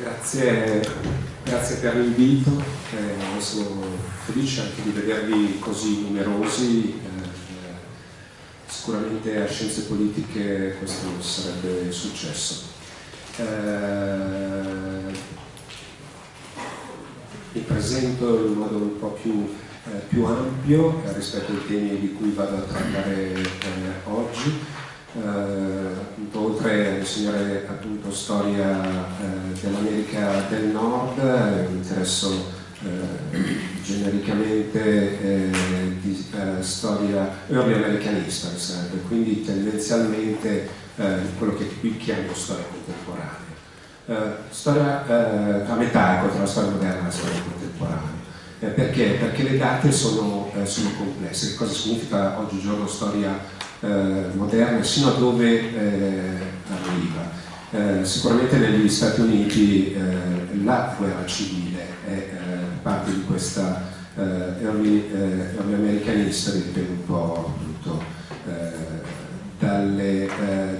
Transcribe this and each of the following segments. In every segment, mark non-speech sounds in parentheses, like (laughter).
Grazie, grazie per l'invito, eh, sono felice anche di vedervi così numerosi, eh, sicuramente a Scienze Politiche questo sarebbe successo. Eh, mi presento in modo un po' più, eh, più ampio eh, rispetto ai temi di cui vado a trattare eh, oggi eh, oltre a insegnare appunto storia eh, dell'America del Nord, eh, mi interesso eh, genericamente eh, di storia early americanista, sarebbe, quindi tendenzialmente quello che qui chiamo storia contemporanea. storia a metà ecco, tra la storia moderna e la storia contemporanea. perché? Perché le date sono, sono complesse. Che cosa significa oggigiorno storia moderne sino a dove eh, arriva. Eh, sicuramente negli Stati Uniti la guerra civile è parte di questa early, early American history, dipende un po' appunto, dalle,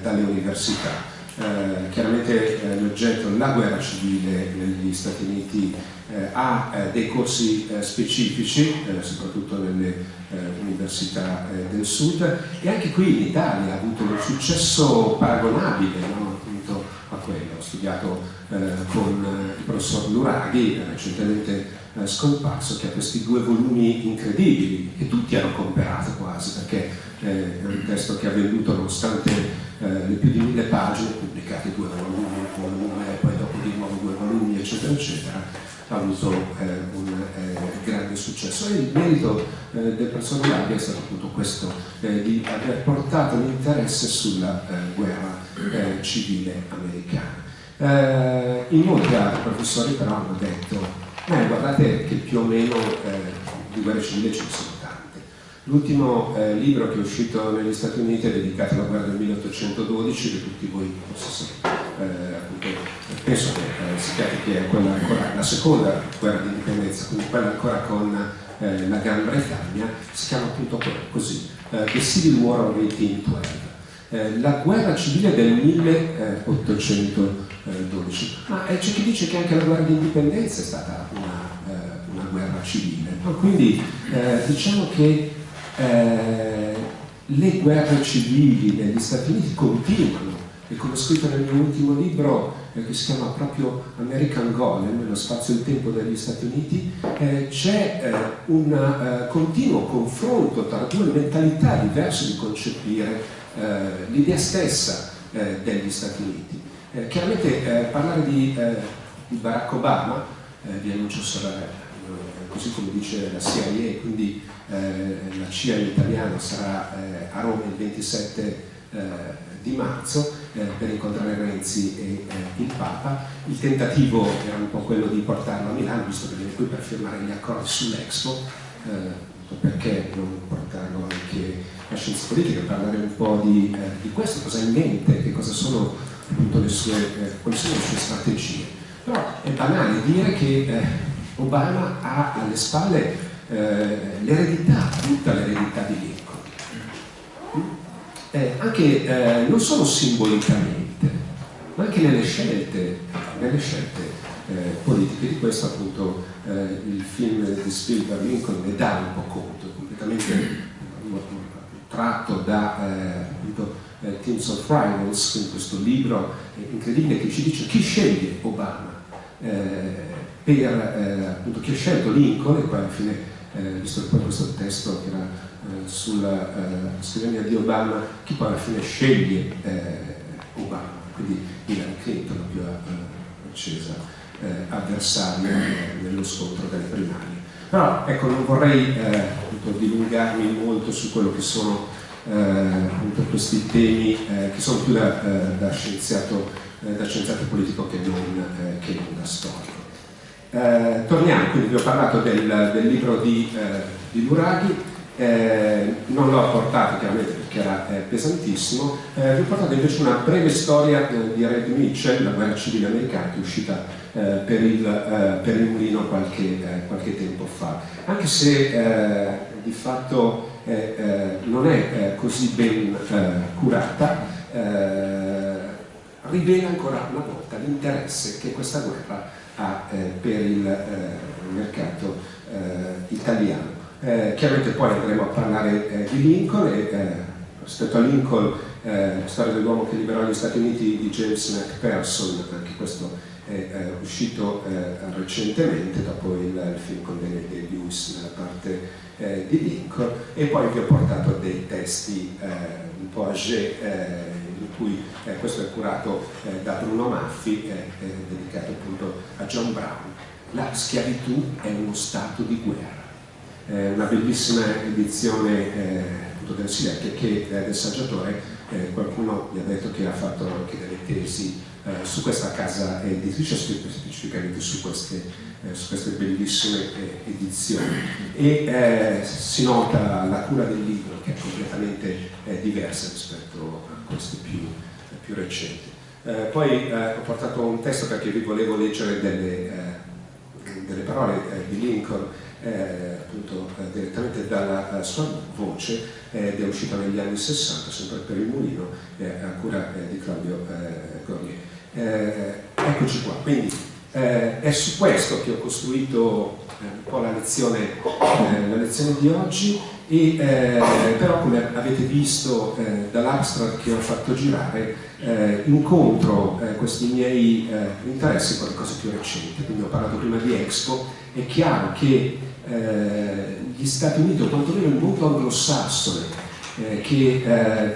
dalle università. Eh, chiaramente eh, l'oggetto, la guerra civile negli Stati Uniti eh, ha dei corsi specifici, soprattutto nelle università del sud e anche qui in Italia ha avuto un successo paragonabile no? appunto a quello. Ho studiato con il professor Luraghi, recentemente scomparso, che ha questi due volumi incredibili che tutti hanno comperato quasi perché è un testo che ha venduto nonostante eh, le più di mille pagine, pubblicate due volumi, un volume, poi dopo di nuovo due volumi, eccetera, eccetera, ha avuto eh, un eh, grande successo. E il merito eh, del professor Laghi è stato appunto questo, eh, di aver portato l'interesse sulla guerra civile americana. in molti altri professori però hanno detto, guardate che più o meno di guerra civile ne sono L'ultimo eh, libro che è uscito negli Stati Uniti è dedicato alla guerra del 1812, che tutti voi forse eh, appunto, penso che eh, sappiate che è quella ancora, la seconda guerra di indipendenza, quindi quella ancora con eh, la Gran Bretagna, si chiama appunto così, eh, The Civil War of 1812. Eh, la guerra civile del 1812, ma c'è chi dice che anche la guerra di indipendenza è stata una, una guerra civile, no? quindi diciamo che eh, le guerre civili negli Stati Uniti continuano e come ho scritto nel mio ultimo libro eh, che si chiama proprio American Golem, lo spazio e il tempo degli Stati Uniti, eh, c'è eh, un eh, continuo confronto tra due mentalità diverse di concepire eh, l'idea stessa degli Stati Uniti. chiaramente parlare di, di, Barack Obama, vi annuncio sarà così come dice la CIA, quindi eh, la CIA in italiano sarà eh, a Roma il 27 eh, di marzo eh, per incontrare Renzi e eh, il Papa. Il tentativo era un po' quello di portarlo a Milano, visto che viene qui per firmare gli accordi sull'Expo, perché non portarlo anche a scienze politiche, parlare un po' di, di questo, cosa ha in mente, che cosa sono appunto le sue, quali sono le sue strategie. Però è banale dire che Obama ha alle spalle eh, l'eredità, tutta l'eredità di Lincoln. Eh, anche eh, non solo simbolicamente, ma anche nelle scelte, nelle scelte eh, politiche. Di questo appunto eh, il film di Spielberg Lincoln ne dà un po' conto, completamente tratto da appunto, Teams of Rivals, in questo libro incredibile che ci dice chi sceglie Obama per appunto chi ha scelto Lincoln e poi alla fine eh, visto che poi questo testo che era eh, sulla eh, scrivania di Obama, chi poi alla fine sceglie eh, Obama, quindi Hillary Clinton, più eh, accesa eh, avversaria nello scontro delle primarie. Però ecco, non vorrei dilungarmi molto su quello che sono questi temi che sono più da, da, scienziato, da scienziato politico che non, che non da storico. Eh, torniamo, quindi vi ho parlato del, del libro di, eh, di Luraghi, eh, non l'ho portato chiaramente perché era eh, pesantissimo, eh, vi ho portato invece una breve storia eh, di Red Mitchell, la guerra civile americana, che è uscita per il, per, il, mulino qualche, qualche, tempo fa. Anche se di fatto non è così ben curata, rivela ancora una volta l'interesse che questa guerra ha eh, per il eh, mercato eh, italiano. Eh, chiaramente poi andremo a parlare di Lincoln e rispetto a Lincoln, la storia dell'uomo che liberò gli Stati Uniti di James McPherson, anche questo è uscito recentemente dopo il, il film con Daniel Day-Lewis nella parte di Lincoln e poi vi ho portato dei testi un po' âgé cui eh, questo è curato eh, da Bruno Maffi, eh, dedicato appunto a John Brown. La schiavitù è uno stato di guerra. una bellissima edizione appunto del Silek che del saggiatore, qualcuno mi ha detto che ha fatto anche delle tesi eh, su questa casa editrice, specificamente su queste, eh, su queste bellissime eh, edizioni. E si nota la cura del libro che è completamente diversa rispetto a queste più, più recenti. poi ho portato un testo perché vi volevo leggere delle, delle parole di Lincoln eh, appunto eh, direttamente dalla sua voce ed è uscita negli anni 60 sempre per il mulino a cura di Claudio Gornier eh, eccoci qua, quindi eh, è su questo che ho costruito eh, un po' la lezione, eh, la lezione di oggi e eh, però come avete visto eh, dall'abstract che ho fatto girare incontro questi miei interessi con le cose più recenti, quindi ho parlato prima di Expo, è chiaro che gli Stati Uniti o quantomeno il mondo anglosassone che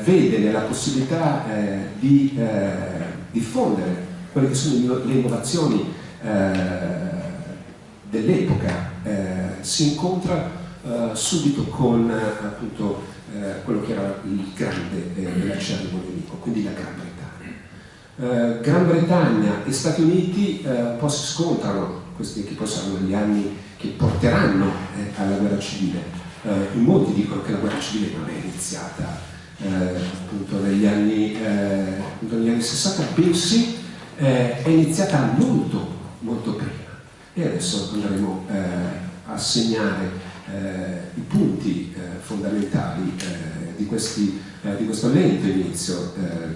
vede nella possibilità di diffondere quelle che sono le innovazioni eh, dell'epoca, eh, si incontra eh, subito con appunto eh, quello che era il grande eh, dell'acerrimo nemico, quindi la Gran Bretagna. Gran Bretagna e Stati Uniti un po' si scontrano, questi che poi saranno gli anni che porteranno alla guerra civile. in molti dicono che la guerra civile non è iniziata eh, appunto negli anni, eh, negli anni 60, bensì eh, è iniziata molto, molto prima. E adesso andremo eh, a segnare i punti fondamentali di, questi, di, questo lento inizio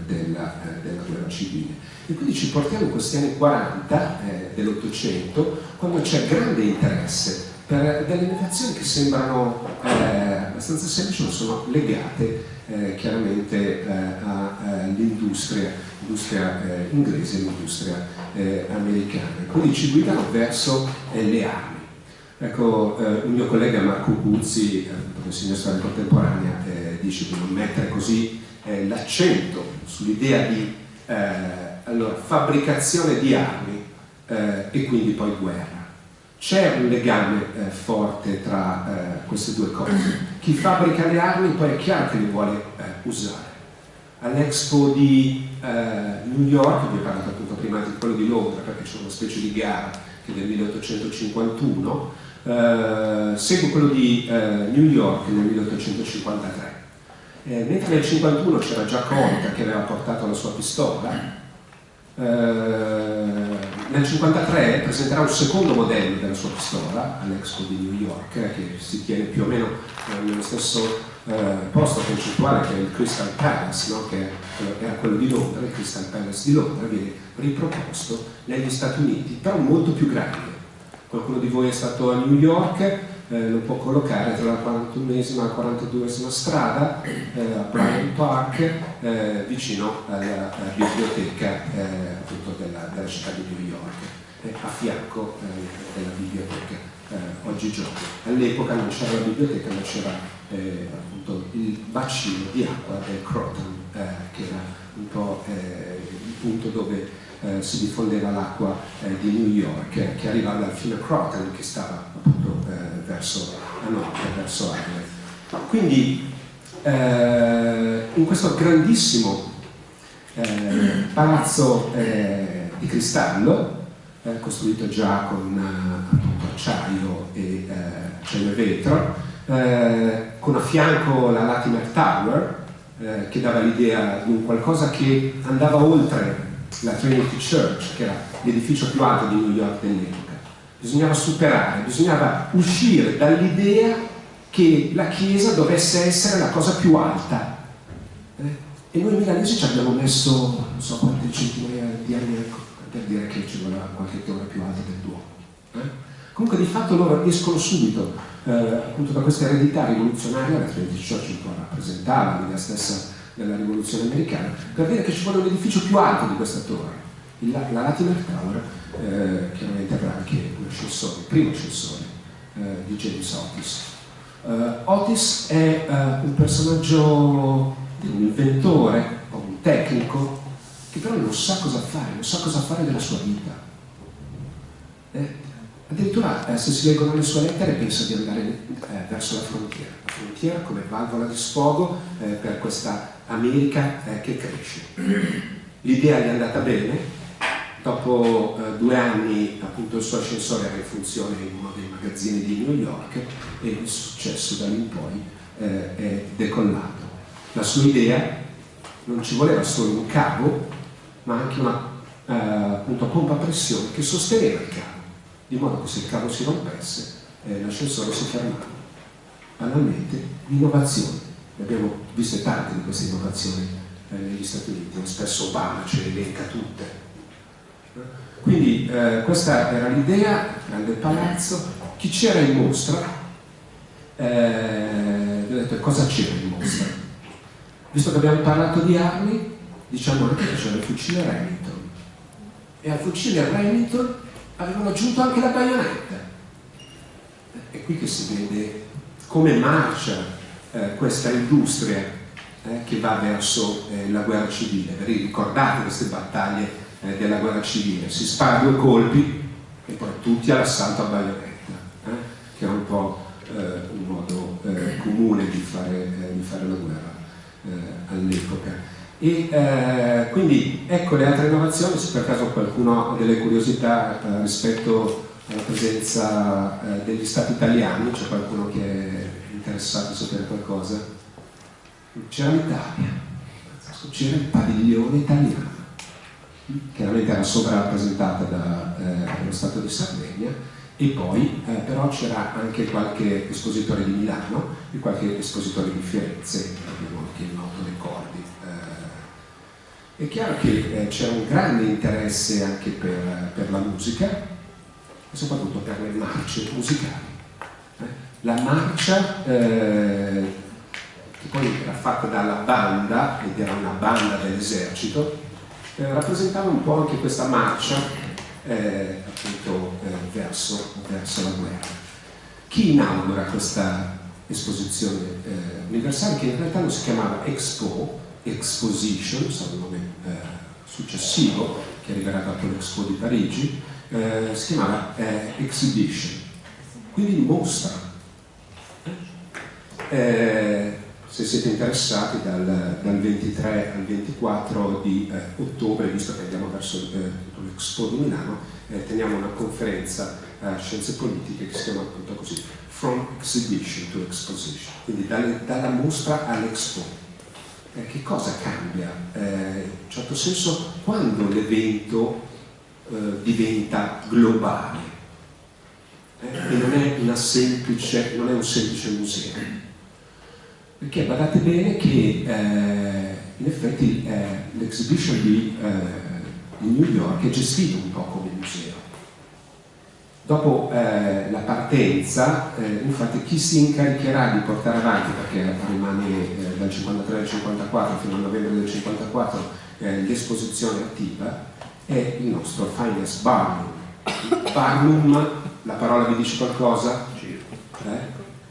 della, della, guerra civile. E quindi ci portiamo in questi anni 40 dell'Ottocento, quando c'è grande interesse per delle innovazioni che sembrano abbastanza semplici, ma sono legate eh, chiaramente eh, all'industria eh, inglese e l'industria eh, americana. Quindi ci guidano verso eh, le armi. Ecco, un mio collega Marco Guzzi, che insegna storia contemporanea, dice di non mettere così l'accento sull'idea di allora, fabbricazione di armi e quindi poi guerra c'è un legame eh, forte tra eh, queste due cose. Chi fabbrica le armi poi è chiaro che le vuole eh, usare. All'Expo di eh, New York, vi ho parlato appunto prima di quello di Londra, perché c'è una specie di gara che del 1851, eh, segue quello di eh, New York nel 1853. mentre nel 1851 c'era già Conta che aveva portato la sua pistola, eh, nel 1953 presenterà un secondo modello della sua pistola all'Expo di New York che si tiene più o meno eh, nello stesso eh, posto concettuale che è il Crystal Palace, no? che era quello di Londra, il Crystal Palace di Londra viene riproposto negli Stati Uniti, però molto più grande. Qualcuno di voi è stato a New York, eh, lo può collocare tra la 41esima e la 42esima strada eh, a Bryant Park eh, vicino alla, alla biblioteca eh, della, della, città di New York a fianco eh, della biblioteca oggigiorno. All'epoca non c'era la biblioteca ma c'era appunto il bacino di acqua del Croton che era un po' il punto dove eh, si diffondeva l'acqua eh, di New York eh, che arrivava dal fiume Croton che stava appunto eh, verso nord, verso Harlem. Quindi in questo grandissimo palazzo di cristallo costruito già con appunto, acciaio e, acciaio e vetro con a fianco la Latimer Tower che dava l'idea di un qualcosa che andava oltre la Trinity Church, che era l'edificio più alto di New York dell'epoca. Bisognava superare, bisognava uscire dall'idea che la Chiesa dovesse essere la cosa più alta. Eh? E noi milanesi ci abbiamo messo non so quante centinaia di anni per dire che ci voleva qualche ora più alta del Duomo. Eh? Comunque di fatto loro escono subito eh, appunto da questa eredità rivoluzionaria, la Trinity Church un po' rappresentava l'idea stessa della rivoluzione americana, per dire che ci vuole un edificio più alto di questa torre. La, la Latimer Tower eh, chiaramente avrà anche il primo ascensore eh, di James Otis. Uh, Otis è uh, un personaggio, un inventore, un tecnico, che però non sa cosa fare, non sa cosa fare della sua vita. Eh, addirittura eh, se si leggono le sue lettere pensa di andare eh, verso la frontiera, la frontiera come valvola di sfogo eh, per questa America eh, che cresce. L'idea gli è andata bene, dopo eh, due anni appunto il suo ascensore era in funzione in uno dei magazzini di New York e il successo da lì in poi è decollato. La sua idea non ci voleva solo un cavo ma anche una eh, appunto, pompa a pressione che sosteneva il cavo, di modo che se il cavo si rompesse eh, l'ascensore si fermava. Banalmente, l'innovazione. Ne abbiamo viste tante di queste innovazioni eh, negli Stati Uniti, spesso Obama ce le elenca tutte. Quindi eh, questa era l'idea, grande palazzo, chi c'era in mostra, eh, ho detto cosa c'era in mostra. Visto che abbiamo parlato di armi, diciamo anche che c'era il fucile Remington e al fucile Remington avevano aggiunto anche la baionetta è qui che si vede come marcia eh, questa industria eh, che va verso eh, la guerra civile. Vi ricordate queste battaglie eh, della guerra civile. Si spara due colpi e poi tutti all'assalto a baionetta eh, che era un po' un modo comune di fare, di fare la guerra all'epoca. E eh, quindi ecco le altre innovazioni, se per caso qualcuno ha delle curiosità eh, rispetto alla presenza eh, degli stati italiani, c'è qualcuno che è interessato a sapere qualcosa? C'era l'Italia, c'era il padiglione italiano, chiaramente era sovrarappresentata dallo eh, Stato di Sardegna e poi eh, però c'era anche qualche espositore di Milano e qualche espositore di Firenze, abbiamo anche il noto dei cordi è chiaro che eh, c'è un grande interesse anche per, per, la musica e soprattutto per le marce musicali. Eh? La marcia, eh, che poi era fatta dalla banda, ed era una banda dell'esercito, eh, rappresentava un po' anche questa marcia eh, appunto eh, verso, verso, la guerra. Chi inaugura questa esposizione universale, che in realtà non si chiamava Expo, Exposition, sarà il nome eh, successivo che arriverà dopo l'Expo di Parigi, eh, si chiamava eh, Exhibition, quindi mostra. Eh, se siete interessati dal, dal, 23 al 24 di eh, ottobre, visto che andiamo verso eh, l'Expo di Milano, teniamo una conferenza a Scienze Politiche che si chiama appunto così, From Exhibition to Exposition, quindi dalle, dalla mostra all'Expo eh, che cosa cambia? Eh, in un certo senso quando l'evento eh, diventa globale eh, e non è, semplice, non è, un semplice museo. Perché badate bene che eh, in effetti eh, l'exhibition di, di New York è gestito un po' come museo Dopo eh, la partenza, eh, infatti chi si incaricherà di portare avanti, perché rimane eh, dal 53 al 54 fino al novembre del 54 eh, l'esposizione attiva, è il nostro Finance Barnum. Barnum, la parola vi dice qualcosa? Eh?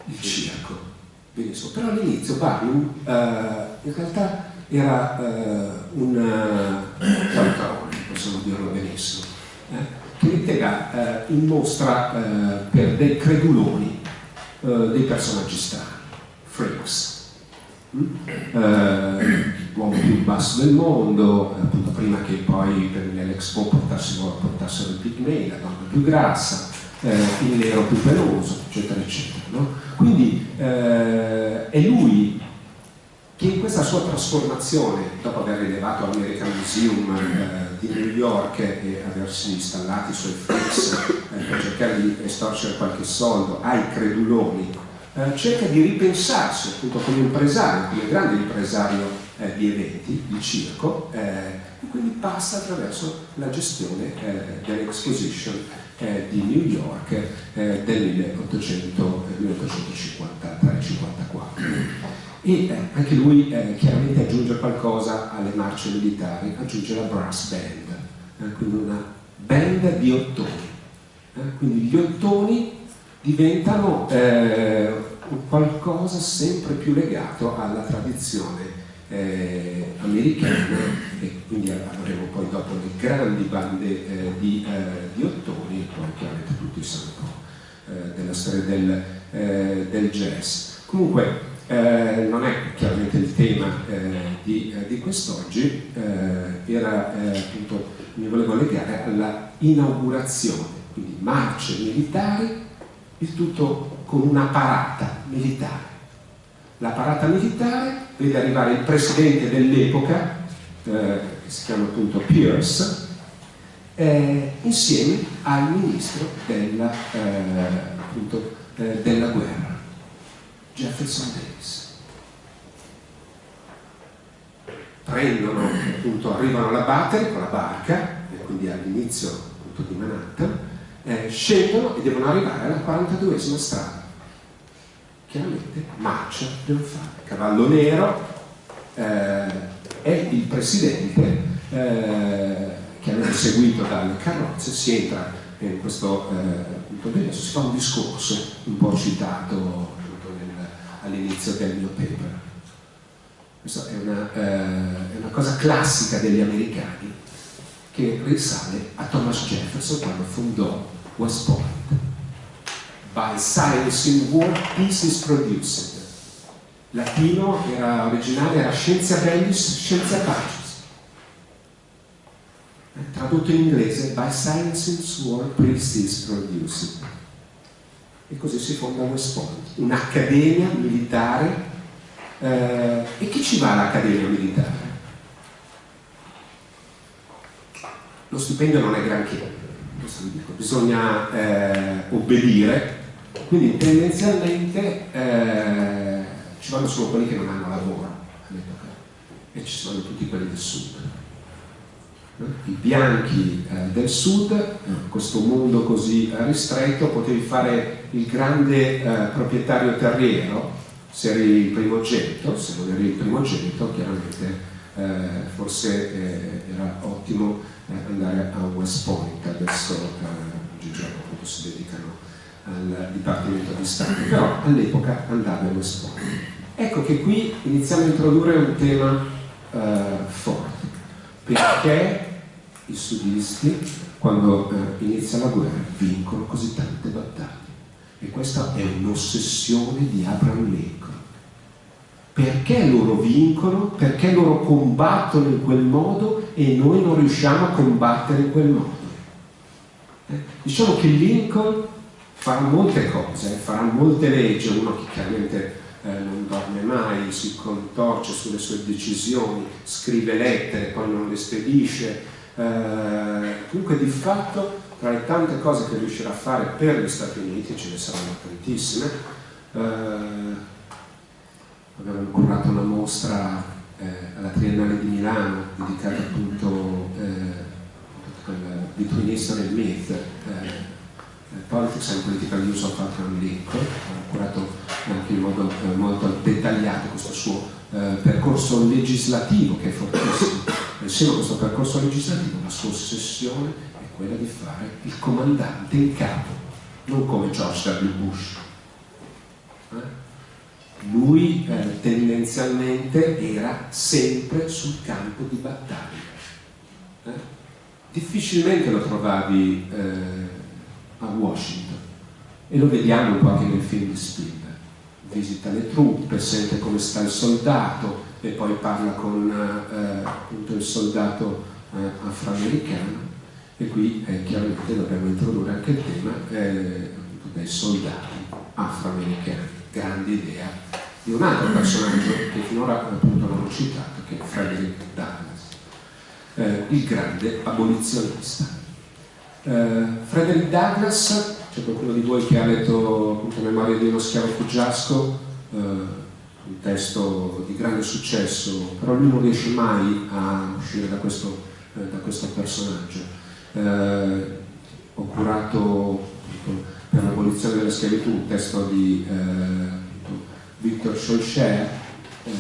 Il circo. Benissimo. Però all'inizio Barnum eh, in realtà era un calcarone, possiamo dirlo benissimo. Eh? che metteva eh, in mostra eh, per dei creduloni eh, dei personaggi strani, freaks. Mm? Eh, l'uomo più basso del mondo, eh, appunto prima che poi per l'Expo portassero, portassero il pigmei, la donna più grassa, eh, il nero più peloso, eccetera, eccetera. No? Quindi è lui che in questa sua trasformazione, dopo aver rilevato all'American Museum eh, di New York e aversi installati i suoi fix eh, per cercare di estorcere qualche soldo ai creduloni, eh, cerca di ripensarsi appunto come impresario, come grande impresario eh, di eventi, di circo, eh, e quindi passa attraverso la gestione eh, dell'Exposition eh, di New York eh, del 1853-54. E anche lui chiaramente aggiunge qualcosa alle marce militari, aggiunge la brass band, quindi una band di ottoni. quindi gli ottoni diventano qualcosa sempre più legato alla tradizione eh, americana e quindi avremo poi dopo le grandi bande eh, di, eh, di, ottoni e poi chiaramente tutti sanno eh, della storia del, eh, del, jazz. Comunque eh, non è chiaramente il tema di, di quest'oggi, era appunto mi volevo legare alla inaugurazione, quindi marce militari, il tutto con una parata militare. La parata militare vede arrivare il presidente dell'epoca, eh, che si chiama appunto Pierce, eh, insieme al ministro della, eh, appunto, eh, della guerra, Jefferson Davis. Prendono, appunto, arrivano alla Battery con la barca, e quindi all'inizio di Manhattan, eh, scendono e devono arrivare alla 42esima strada chiaramente marcia devo fare. Cavallo Nero eh, è il presidente eh, che aveva seguito dalle carrozze, si entra in questo eh, punto di si fa un discorso un po' citato all'inizio del mio paper. Questa è una, eh, è una cosa classica degli americani che risale a Thomas Jefferson quando fondò West Point by science in war peace is produced. Latino era originale, era scienza bellis, scienza pacis. Tradotto in inglese, by science in war peace is produced. E così si fonda West Point, un'accademia militare. Eh, e chi ci va all'accademia militare? Lo stipendio non è granché, bisogna eh, obbedire quindi tendenzialmente eh, ci vanno solo quelli che non hanno lavoro all'epoca e ci sono tutti quelli del sud. I bianchi eh, del sud, questo mondo così ristretto, potevi fare il grande eh, proprietario terriero, se eri il primogenito, se non eri il primogenito chiaramente eh, forse eh, era ottimo eh, andare a West Point, adesso oggigiorno appunto si dedicano al Dipartimento di Stato, però all'epoca andava allo sport. Ecco che qui iniziamo a introdurre un tema eh, forte, perché i sudisti, quando eh, inizia la guerra, vincono così tante battaglie. E questa è un'ossessione di Abraham Lincoln. Perché loro vincono? Perché loro combattono in quel modo e noi non riusciamo a combattere in quel modo? Eh? Diciamo che Lincoln farà molte cose, farà molte leggi, uno che chiaramente eh, non dorme mai, si contorce sulle sue decisioni, scrive lettere, poi non le spedisce, eh, comunque di fatto tra le tante cose che riuscirà a fare per gli Stati Uniti, ce ne saranno tantissime, eh, abbiamo curato una mostra eh, alla Triennale di Milano dedicata appunto eh, al Between History and Myth, eh, Politics and Political Use of Abraham Lincoln, ha curato anche in modo eh, molto dettagliato questo suo eh, percorso legislativo che è fortissimo. Insieme a questo percorso legislativo la sua ossessione è quella di fare il comandante in capo, non come George W. Bush. Eh? Lui eh, tendenzialmente era sempre sul campo di battaglia. Eh? Difficilmente lo trovavi eh, a Washington. E lo vediamo un po' anche nel film di Spielberg. Visita le truppe, sente come sta il soldato e poi parla con eh, il soldato eh, afroamericano. E qui eh, chiaramente dobbiamo introdurre anche il tema eh, dei soldati afroamericani. Grande idea di un altro personaggio che finora appunto non ho citato che è Frederick Douglass eh, il grande abolizionista Frederick Douglass, c'è qualcuno di voi che ha letto appunto Memoria di uno schiavo fuggiasco, uh, un testo di grande successo, però lui non riesce mai a uscire da questo, eh, da questo personaggio. Eh, ho curato per l'abolizione della schiavitù un testo di eh, Victor Schulcher eh,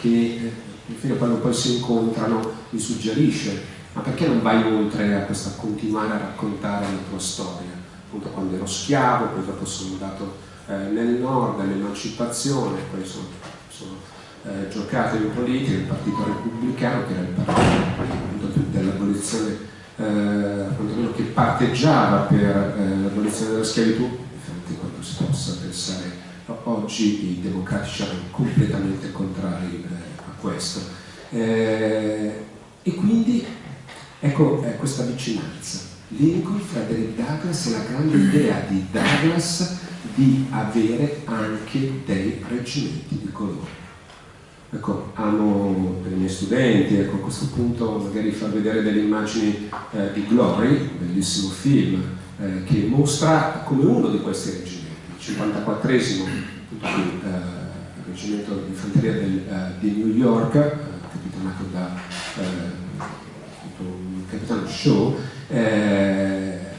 che infine quando poi si incontrano gli suggerisce ma perché non vai oltre a questa continuare a raccontare la tua storia? Appunto quando ero schiavo, poi dopo sono andato eh, nel nord, all'emancipazione, poi sono, sono eh, giocato in politica, il partito repubblicano, che era il partito dell'abolizione, eh, che parteggiava per eh, l'abolizione della schiavitù, infatti quando si possa pensare oggi i democratici erano completamente contrari eh, a questo. Eh, e quindi ecco questa vicinanza. Lincoln, Frederick Douglass e la grande idea di Douglass di avere anche dei reggimenti di colore. Ecco, amo per i miei studenti, ecco, a questo punto magari far vedere delle immagini eh, di Glory, un bellissimo film, eh, che mostra come uno di questi reggimenti, il 54esimo eh, reggimento di fanteria del, eh, di New York, eh, capitanato da eh, un capitano Shaw,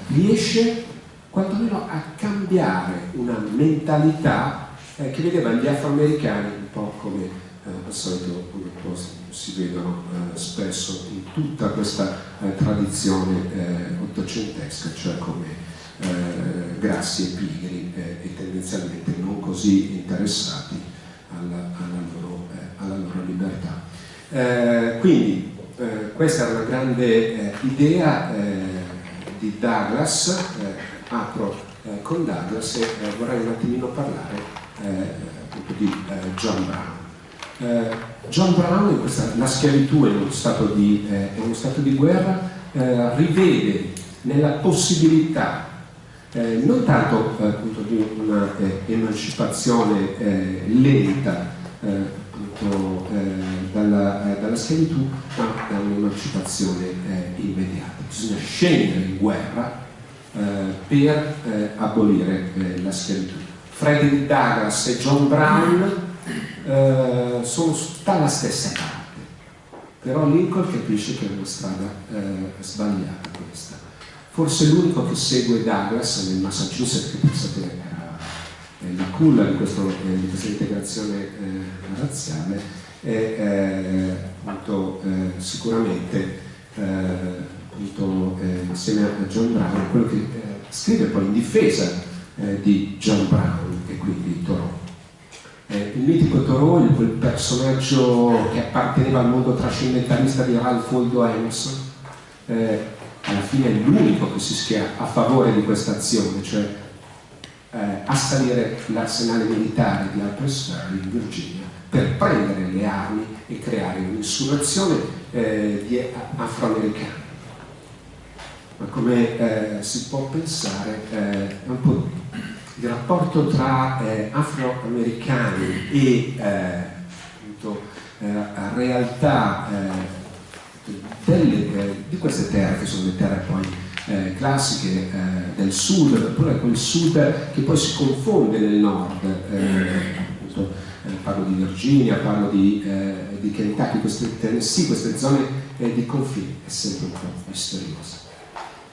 riesce quantomeno a cambiare una mentalità eh, che vedeva gli afroamericani un po' come eh, al solito come si vedono eh, spesso in tutta questa eh, tradizione eh, ottocentesca, cioè come eh, grassi e pigri e tendenzialmente non così interessati alla, alla, loro, alla loro, libertà. quindi questa è una grande idea di Douglas apro eh, con Douglas e eh, vorrei un attimino parlare eh, di eh, John Brown. Eh, John Brown, questa, la schiavitù è uno stato di, uno stato di guerra, rivede nella possibilità non tanto appunto, di una emancipazione lenta appunto, dalla, dalla, schiavitù, ma da un'emancipazione immediata. Bisogna scendere in guerra eh, per eh, abolire eh, la schiavitù. Frederick Douglass e John Brown eh, sono dalla stessa parte, però Lincoln capisce che è una strada eh, sbagliata questa. Forse l'unico che segue Douglass nel Massachusetts, che pensate la culla di, questo, di questa integrazione razziale, è appunto, sicuramente appunto, eh, insieme a John Brown, quello che eh, scrive poi in difesa eh, di John Brown e quindi Thoreau. Eh, il mitico Thoreau, quel personaggio che apparteneva al mondo trascendentalista di Ralph Waldo Emerson, eh, alla fine è l'unico che si schia a favore di questa azione, cioè eh, assalire l'arsenale militare di Ferry in Virginia per prendere le armi e creare un'insurrezione di afroamericani. Ma come eh, si può pensare eh, un po' il rapporto tra eh, afroamericani e eh, appunto, eh, realtà eh, delle, di queste terre che sono le terre poi classiche del sud, oppure quel sud che poi si confonde nel nord, appunto, parlo di Virginia, parlo di, di Kentucky, queste Tennessee, queste zone di confine, è sempre un po' misteriosa.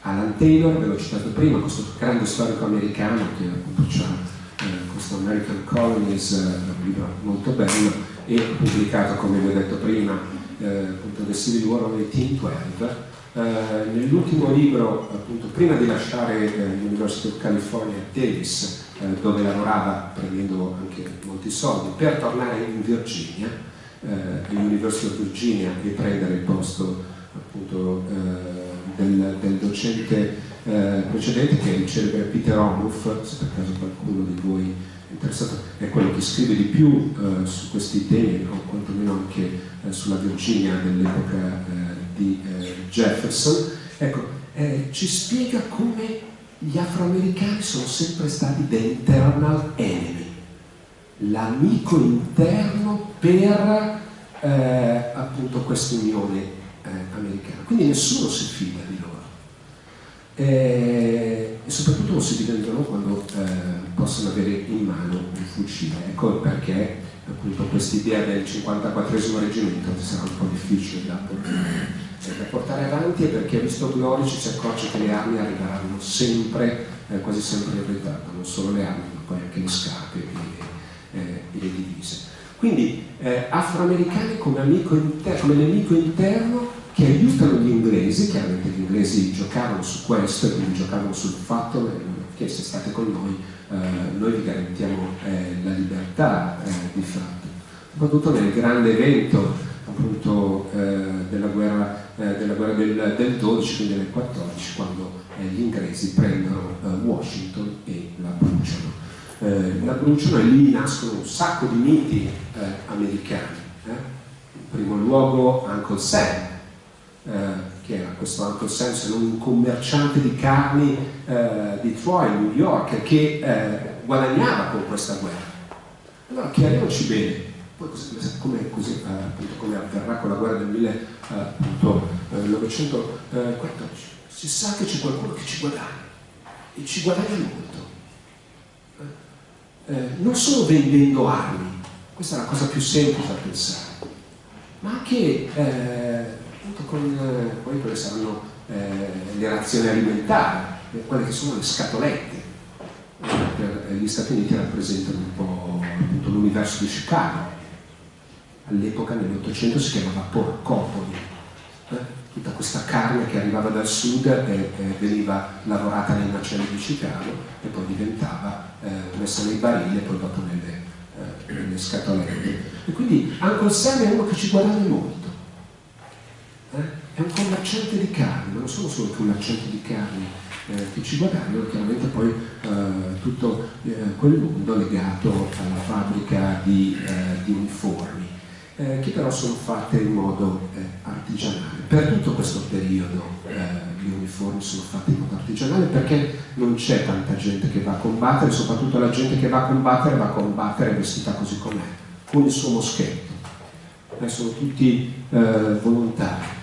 Alan Taylor, ve l'ho citato prima, questo grande storico americano che appunto ha eh, questo American Colonies, eh, un libro molto bello, e pubblicato, come vi ho detto prima, eh, appunto The Civil War of 1812. Eh, nell'ultimo libro, appunto, prima di lasciare eh, l'University of California a Davis, eh, dove lavorava prendendo anche molti soldi, per tornare in Virginia, all'University of Virginia e prendere il posto appunto del, del docente eh, precedente che è il celebre Peter Onuff, se per caso qualcuno di voi è interessato, è quello che scrive di più eh, su questi temi, o quantomeno anche eh, sulla Virginia dell'epoca di eh, Jefferson, ecco, eh, ci spiega come gli afroamericani sono sempre stati the internal enemy, l'amico interno per appunto questa unione americana. Quindi nessuno si fida di loro. e, e soprattutto lo si diventano quando eh, possono avere in mano un fucile. Ecco perché appunto quest'idea del 54 reggimento sarà un po' difficile da portare, cioè, da portare avanti e perché visto Glorici si accorge che le armi arriveranno sempre, eh, quasi sempre in ritardo, non solo le armi ma poi anche le scarpe e, eh, e le divise. Quindi eh, afroamericani come, come nemico interno che aiutano gli inglesi, chiaramente gli inglesi giocavano su questo, quindi giocavano sul fatto che se state con noi, eh, noi vi garantiamo eh, la libertà eh, di fatto. Soprattutto nel grande evento appunto eh, della guerra, eh, della guerra del, del, 12, quindi del 14, quando eh, gli inglesi prendono Washington e la bruciano. la bruciano e lì nascono un sacco di miti americani. In primo luogo Uncle Sam, eh, che era questo Uncle Sam, se non un commerciante di carni eh, di Troy, New York, che eh, guadagnava con questa guerra. Allora chiariamoci bene, poi come, così, eh, appunto, come avverrà con la guerra del 1914, si sa che c'è qualcuno che ci guadagna, e ci guadagna molto. Eh, non solo vendendo armi, questa è la cosa più semplice da pensare, ma anche eh, con eh, poi quelle saranno eh, le razioni alimentari, quelle che sono le scatolette. Eh, per gli Stati Uniti rappresentano un po' l'universo di Chicago. All'epoca, nell'Ottocento, si chiamava porcopoli. Eh? Tutta questa carne che arrivava dal sud e, veniva lavorata nei macelli di Chicago e poi diventava eh, messa nei barili e poi dopo nelle, nelle scatolette. E quindi Uncle Sam è uno che ci guadagna molto eh? è un commerciante di carne, ma non sono solo commercianti di carne eh, che ci guadagnano, chiaramente poi eh, tutto eh, quel mondo legato alla fabbrica di, eh, di uniformi, eh, che però sono fatte in modo artigianale. Per tutto questo periodo gli uniformi sono fatti in modo artigianale perché non c'è tanta gente che va a combattere, soprattutto la gente che va a combattere va a combattere vestita così com'è, con il suo moschetto. sono tutti volontari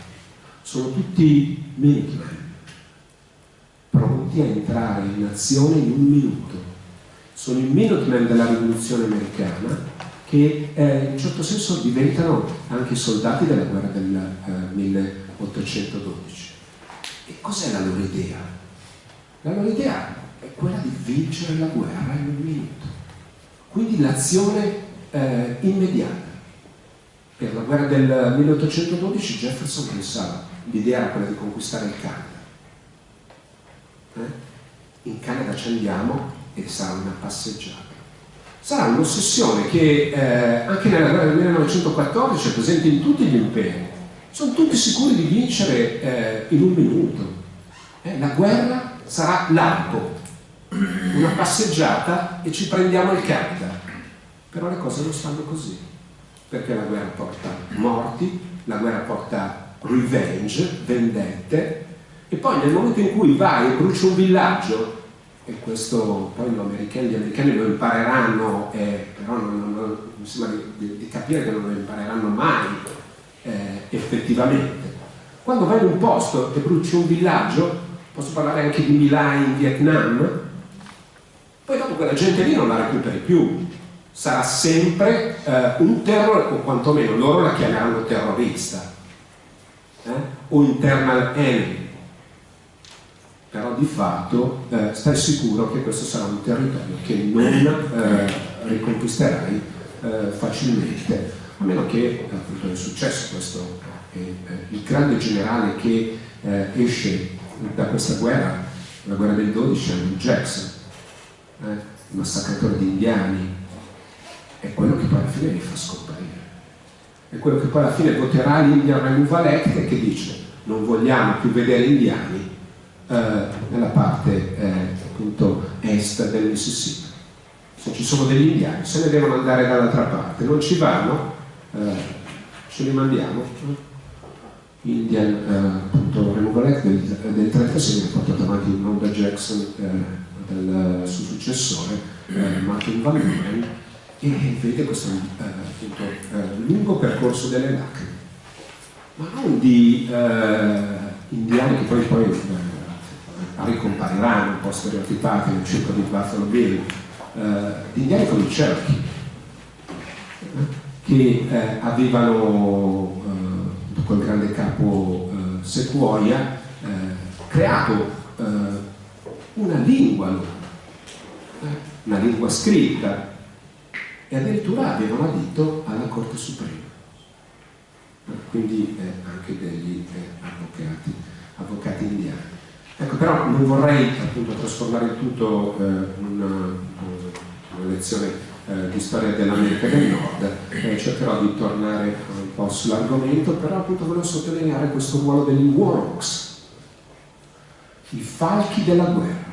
sono tutti Minutemen, pronti a entrare in azione in un minuto. Sono i Minutemen della rivoluzione americana che eh, in un certo senso diventano anche soldati della guerra del eh, 1812. E cos'è la loro idea? La loro idea è quella di vincere la guerra in un minuto. Quindi l'azione eh, immediata. Per la guerra del 1812 Jefferson pensava l'idea era quella di conquistare il Canada. Eh? In Canada ci andiamo e sarà una passeggiata. Sarà un'ossessione che eh, anche nella guerra del 1914 è presente in tutti gli imperi. Sono tutti sicuri di vincere eh, in un minuto. Eh, la guerra sarà l'arco, una passeggiata e ci prendiamo il Canada. Però le cose non stanno così, perché la guerra porta morti, la guerra porta revenge, vendette, e poi nel momento in cui vai e bruci un villaggio, e questo poi gli americani, gli americani lo impareranno, eh, però non, non, mi sembra di, di, capire che non lo impareranno mai eh, effettivamente. Quando vai in un posto e bruci un villaggio, posso parlare anche di Milan in Vietnam, poi dopo quella gente lì non la recuperi più, sarà sempre eh, un terrore, o quantomeno loro la chiameranno terrorista eh? o internal enemy però di fatto eh, stai sicuro che questo sarà un territorio che non eh, riconquisterai eh, facilmente. A meno che appunto è successo questo il grande generale che eh, esce da questa guerra la guerra del 12 Andrew Jackson eh, massacratore di indiani. È quello che poi alla fine li fa scomparire. È quello che poi alla fine voterà l'Indian Removal Act che dice non vogliamo più vedere indiani eh, nella parte eh, appunto est del Mississippi. Se ci sono degli indiani se ne devono andare dall'altra parte, non ci vanno, eh, ce li mandiamo. Indian eh, appunto, Removal Act del, del 36 viene portato avanti non da Jackson, eh, dal suo successore eh, Martin Van Buren e vede questo eh, appunto, eh, lungo percorso delle lacrime, ma non di eh, indiani che poi, poi eh, ricompariranno un po' stereotipati nel circo di Bill, eh, di indiani come i Cherokee, che eh, avevano, eh, col grande capo eh, Sequoia, eh, creato eh, una lingua loro, una lingua scritta, e addirittura avevano adito alla Corte Suprema, quindi anche degli avvocati, avvocati indiani. Ecco, però non vorrei appunto trasformare il tutto eh, in una, una, lezione eh, di storia dell'America del Nord, eh, cercherò di tornare un po' sull'argomento, però appunto volevo sottolineare questo ruolo degli warhawks, i falchi della guerra.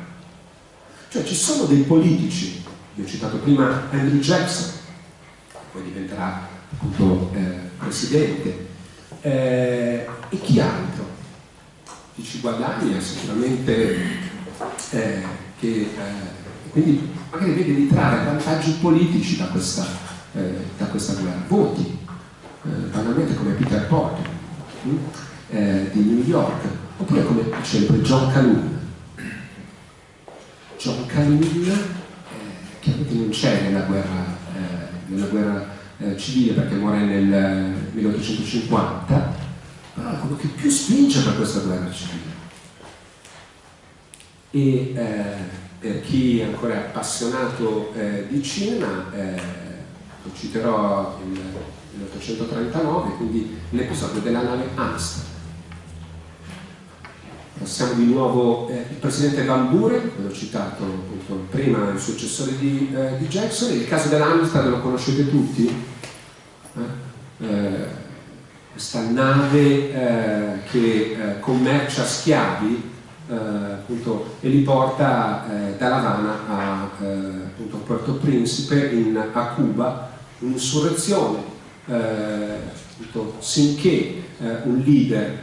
Cioè ci sono dei politici, vi ho citato prima Andrew Jackson, poi diventerà appunto eh, presidente, eh, e chi altro? Ci guadagna sicuramente eh, che eh, quindi magari vede di trarre vantaggi politici da questa, eh, da questa guerra, voti, eh, banalmente come Peter Porter hm? di New York, oppure come celebre John Calhoun. John Calhoun eh, chiaramente non c'è nella guerra, nella guerra civile perché muore nel 1850 però è quello che più spinge per questa guerra civile. E eh, per chi è ancora appassionato eh, di cinema, eh, lo citerò il 1839, quindi l'episodio della nave Amsterdam. Passiamo di nuovo eh, il presidente Van Buren, l'ho citato appunto, prima, il successore di, eh, di Jackson, il caso dell'Amsterdam lo conoscete tutti? Eh? Eh questa nave eh, che eh, commercia schiavi eh, appunto, e li porta eh, da La Habana a eh, appunto, Puerto Principe in, a Cuba, un'insurrezione appunto, sinché un leader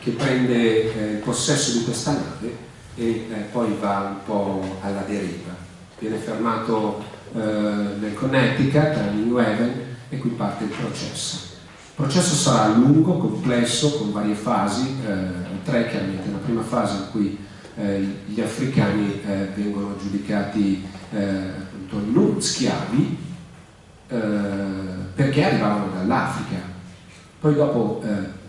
che prende possesso di questa nave e poi va un po' alla deriva. Viene fermato nel Connecticut, a New Haven e qui parte il processo. Il processo sarà lungo, complesso, con varie fasi, eh, tre chiaramente. Una prima fase in cui eh, gli africani eh, vengono giudicati eh, non schiavi eh, perché arrivavano dall'Africa. Poi dopo, eh,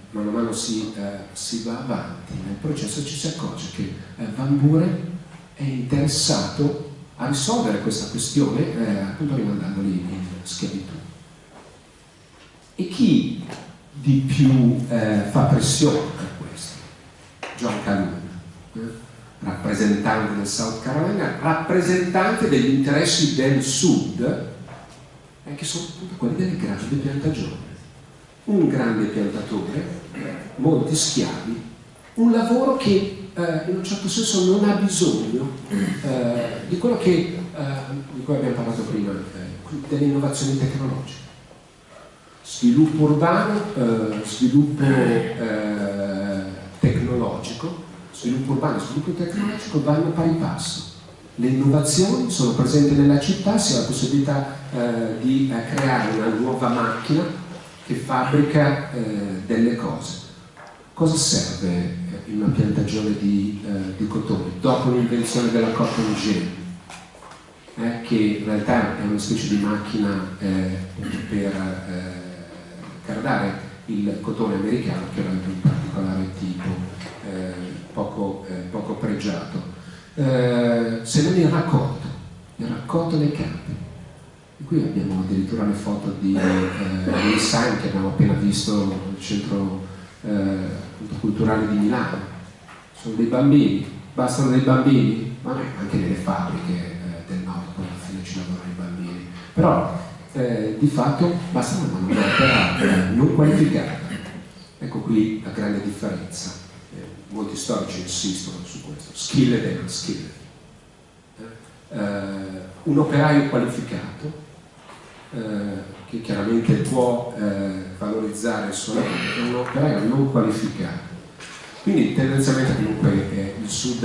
mano a mano si, si, va avanti nel processo ci si accorge che Van Buren è interessato a risolvere questa questione appunto rimandandoli in schiavitù. E chi di più eh, fa pressione per questo? John Calhoun, eh? rappresentante del South Carolina, rappresentante degli interessi del Sud, eh, che sono quelli delle grandi piantagioni. Un grande piantatore, molti schiavi, un lavoro che eh, in un certo senso non ha bisogno eh, di quello che, di cui abbiamo parlato prima, delle innovazioni tecnologiche sviluppo urbano, eh, sviluppo eh, tecnologico, sviluppo urbano e sviluppo tecnologico vanno pari passo. Le innovazioni sono presenti nella città, si ha la possibilità eh, di eh, creare una nuova macchina che fabbrica eh, delle cose. Cosa serve eh, in una piantagione di, di cotone? Dopo l'invenzione della cotton gin, che in realtà è una specie di macchina per cardare il cotone americano che era di un particolare tipo eh, poco, eh, poco, pregiato. Eh, se non il raccolto, il raccolto dei campi. E qui abbiamo addirittura le foto di eh, che abbiamo appena visto nel centro eh, culturale di Milano. Sono dei bambini, bastano dei bambini, ma anche nelle fabbriche eh, del nord, poi alla fine ci lavorano i bambini. Però eh, di fatto basta una manodopera non qualificata. Ecco qui la grande differenza. Eh, molti storici insistono su questo, skilled e unskilled. Eh, un operaio qualificato eh, che chiaramente può eh, valorizzare il suo lavoro è un operaio non qualificato. Quindi tendenzialmente comunque il sud,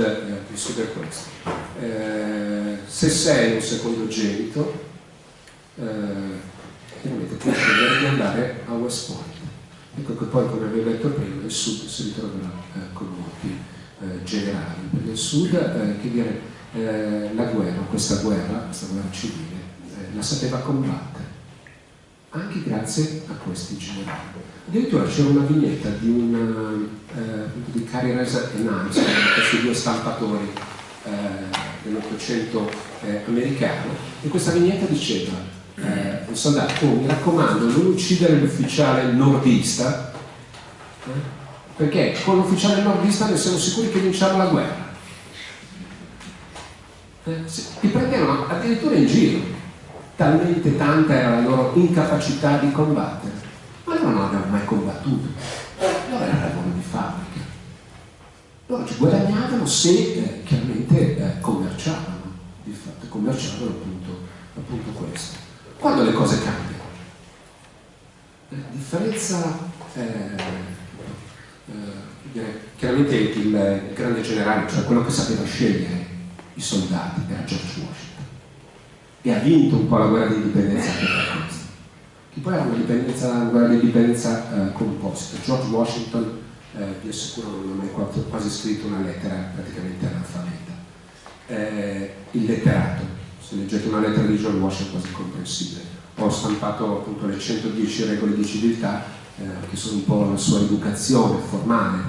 il, sud, è questo. se sei un secondogenito eh, chiaramente può scegliere di andare a West Point. Ecco che poi, come avevo detto prima, il sud si ritroverà eh, con molti, eh, generali, perché il Sud, eh, che dire, eh, la guerra, questa guerra, questa guerra civile, eh, la sapeva combattere, anche grazie a questi generali. Addirittura c'era una vignetta di, una, eh, di Cari Reza e Nance, questi due stampatori eh, dell'Ottocento eh, americano, e questa vignetta diceva, eh, un soldato, oh, mi raccomando, non uccidere l'ufficiale nordista, eh, perché con l'ufficiale nordista noi siamo sicuri che vinciamo la guerra. Eh, li prendevano addirittura in giro, talmente tanta era la loro incapacità di combattere. Ma loro non avevano mai combattuto, loro era lavoro di fabbrica. Loro ci guadagnavano se eh, chiaramente eh, commerciavano, di fatto commerciavano appunto, appunto questo. Quando le cose cambiano? La differenza eh, eh, chiaramente il grande generale, cioè quello che sapeva scegliere i soldati, era George Washington. E ha vinto un po' la guerra di indipendenza per questo. Che poi era una, guerra di indipendenza eh, composta. George Washington, eh, vi assicuro, non mai quasi scritto una lettera praticamente analfabeta. Eh, il letterato, se leggete una lettera di George Washington è quasi comprensibile. Ho stampato appunto le 110 regole di civiltà eh, che sono un po' la sua educazione formale,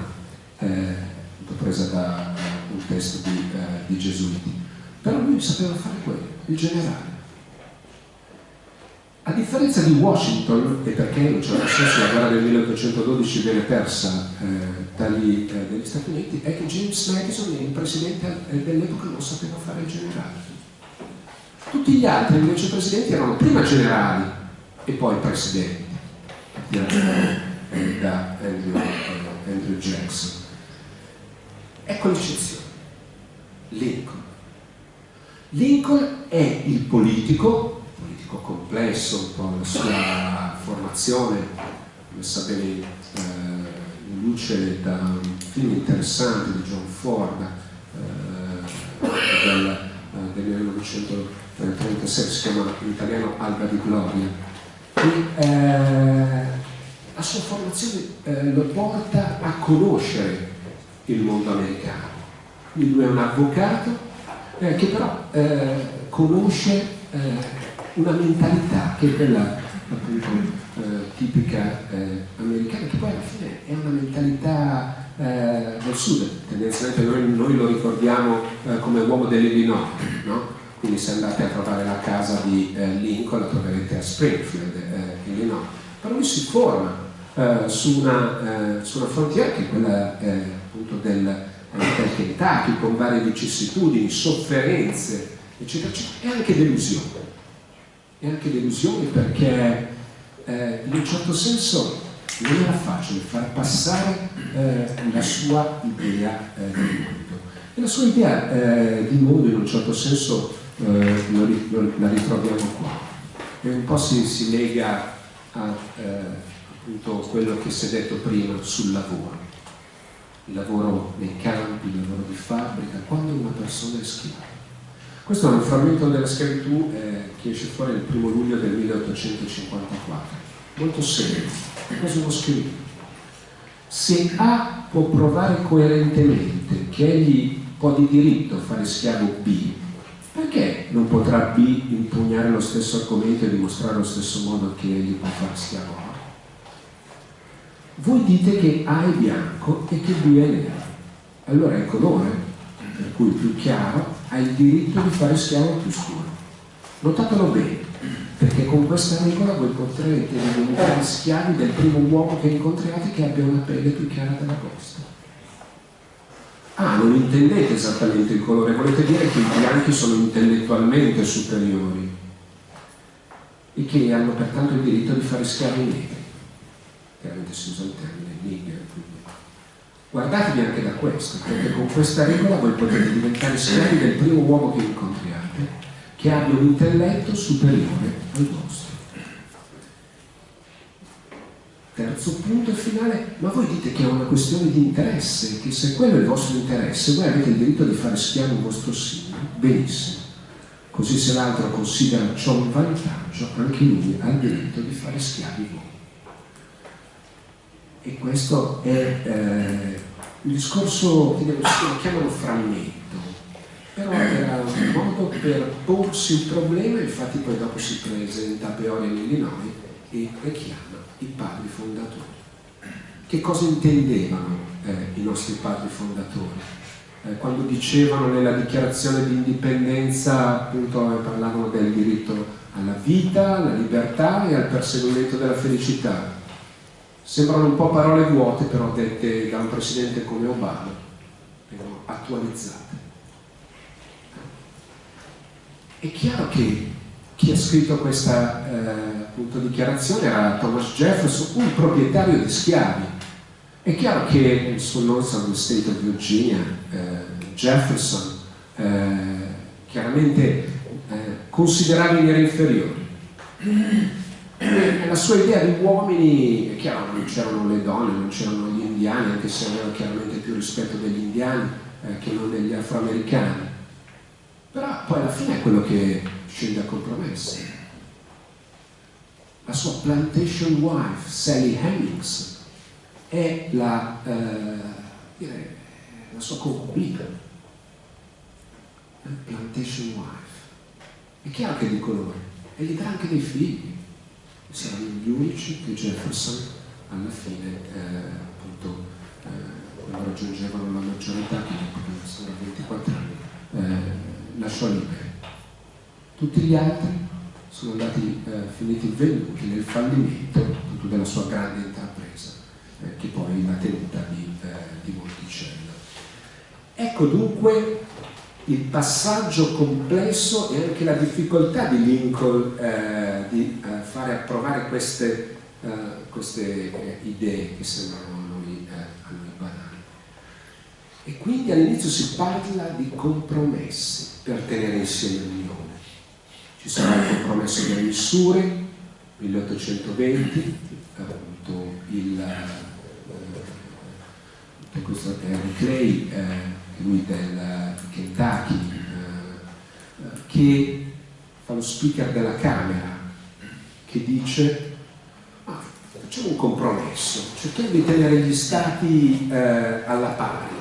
eh, presa da un testo di, uh, di, Gesuiti. Però lui sapeva fare quello, il generale. A differenza di Washington, e perché un certo senso la guerra del 1812 viene persa eh, dagli, eh, dagli, Stati Uniti, è che James Madison, il presidente dell'epoca, non sapeva fare il generale. Tutti gli altri invece presidenti erano prima generali e poi presidenti da Andrew, Andrew Jackson. Ecco l'eccezione. Lincoln. Lincoln è il politico, politico complesso, un po' la sua formazione, messa bene eh, in luce da un film interessante di John Ford eh, del, eh, del 1936, si chiama in italiano Alba di Gloria, e eh, la sua formazione eh, lo porta a conoscere il mondo americano. Quindi lui è un avvocato eh, che però eh, conosce eh, una mentalità che è quella appunto eh, tipica americana, che poi alla fine è una mentalità del sud, tendenzialmente noi, noi lo ricordiamo come uomo dell'Illinois, no? Quindi se andate a trovare la casa di eh, Lincoln la troverete a Springfield, eh, Illinois, però lui si forma eh, su, una, eh, su, una, frontiera che è quella eh, appunto del, eh, del Kentucky, con varie vicissitudini, sofferenze, eccetera, eccetera, e anche delusioni. E anche delusioni perché in un certo senso non era facile far passare la sua idea di mondo. E la sua idea di mondo in un certo senso eh, lo, lo, la ritroviamo qua. E un po' si, si lega a eh, appunto quello che si è detto prima sul lavoro. Il lavoro nei campi, il lavoro di fabbrica, quando una persona è schiava. Questo è un frammento della schiavitù eh, che esce fuori il primo luglio del 1854, molto serio, è quasi uno scritto. Se A può provare coerentemente che egli può di diritto fare schiavo B, perché non potrà B impugnare lo stesso argomento e dimostrare allo stesso modo che egli può fare schiavo A? Voi dite che A è bianco e che B è nero. Allora il colore, per cui più chiaro, ha il diritto di fare schiavo più scuro. Notatelo bene, perché con questa regola voi potrete diventare schiavi del primo uomo che incontrate che abbia una pelle più chiara della vostra. Ah, non intendete esattamente il colore, volete dire che i bianchi sono intellettualmente superiori e che hanno pertanto il diritto di fare schiavi neri. Chiaramente si usa il termine nigger. Guardatevi anche da questo, perché con questa regola voi potete diventare schiavi del primo uomo che incontriate, che abbia un intelletto superiore al vostro. Terzo punto e finale, ma voi dite che è una questione di interesse, che se quello è il vostro interesse, voi avete il diritto di fare schiavo un vostro simile, benissimo. Così se l'altro considera ciò un vantaggio, anche lui ha il diritto di fare schiavi voi. E questo è, eh, il discorso che lo chiamano frammento, però era un modo per porsi il problema, infatti poi dopo si presenta a Peoria in Illinois e richiama i padri fondatori. Che cosa intendevano eh, i nostri padri fondatori? Eh, quando dicevano nella dichiarazione di indipendenza, appunto parlavano del diritto alla vita, alla libertà e al perseguimento della felicità. Sembrano un po' parole vuote, però dette da un presidente come Obama, vengono attualizzate. È chiaro che chi ha scritto questa eh, dichiarazione era Thomas Jefferson, un proprietario di schiavi. È chiaro che il suo on the State of Virginia, eh, Jefferson, eh, chiaramente eh, considerava i neri inferiori. La sua idea di uomini, è chiaro, non c'erano le donne, non c'erano gli indiani, anche se aveva chiaramente più rispetto degli indiani eh, che non degli afroamericani. Però poi alla fine è quello che scende a compromessi. La sua plantation wife, Sally Hemmings, è la, eh, direi, la sua concubina. Plantation wife. È chiaro che è di colore e gli dà anche dei figli. Saranno gli unici che Jefferson alla fine, eh, appunto, eh, quando raggiungevano la maggiore età, che sono 24 anni, eh, lasciò liberi tutti gli altri sono andati eh, finiti venduti nel fallimento appunto, della sua grande intrapresa, eh, che poi l'ha tenuta di, eh, di Monticello. Ecco dunque il passaggio complesso e anche la difficoltà di Lincoln eh, di eh, fare approvare queste, eh, queste idee che sembrano a noi, a noi banali. E quindi all'inizio si parla di compromessi per tenere insieme l'Unione ci sarà il compromesso delle misure, 1820, appunto il, eh, questo è Henry Clay, eh, lui del Kentucky, eh, che fa lo speaker della Camera, che dice ah, facciamo un compromesso, cerchiamo di tenere gli stati eh, alla pari.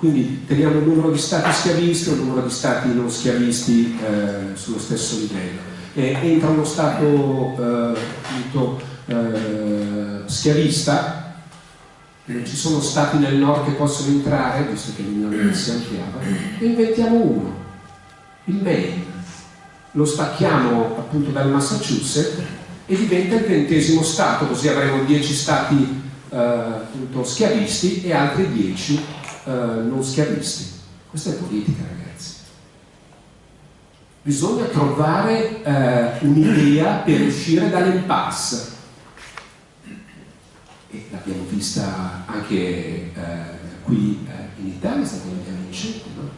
Quindi teniamo il numero di stati schiavisti e il numero di stati non schiavisti eh, sullo stesso livello. E entra uno stato eh, appunto, eh, schiavista, non ci sono stati nel nord che possono entrare, visto che l'Unione si ampliava, e inventiamo uno, il Maine. Lo stacchiamo appunto dal Massachusetts e diventa il ventesimo stato, così avremo dieci stati eh, appunto, schiavisti e altri dieci eh, non schiavisti. Questa è politica, ragazzi. Bisogna trovare eh, un'idea per uscire dall'impasse. E l'abbiamo vista anche eh, qui eh, in Italia, è stata vincente, no?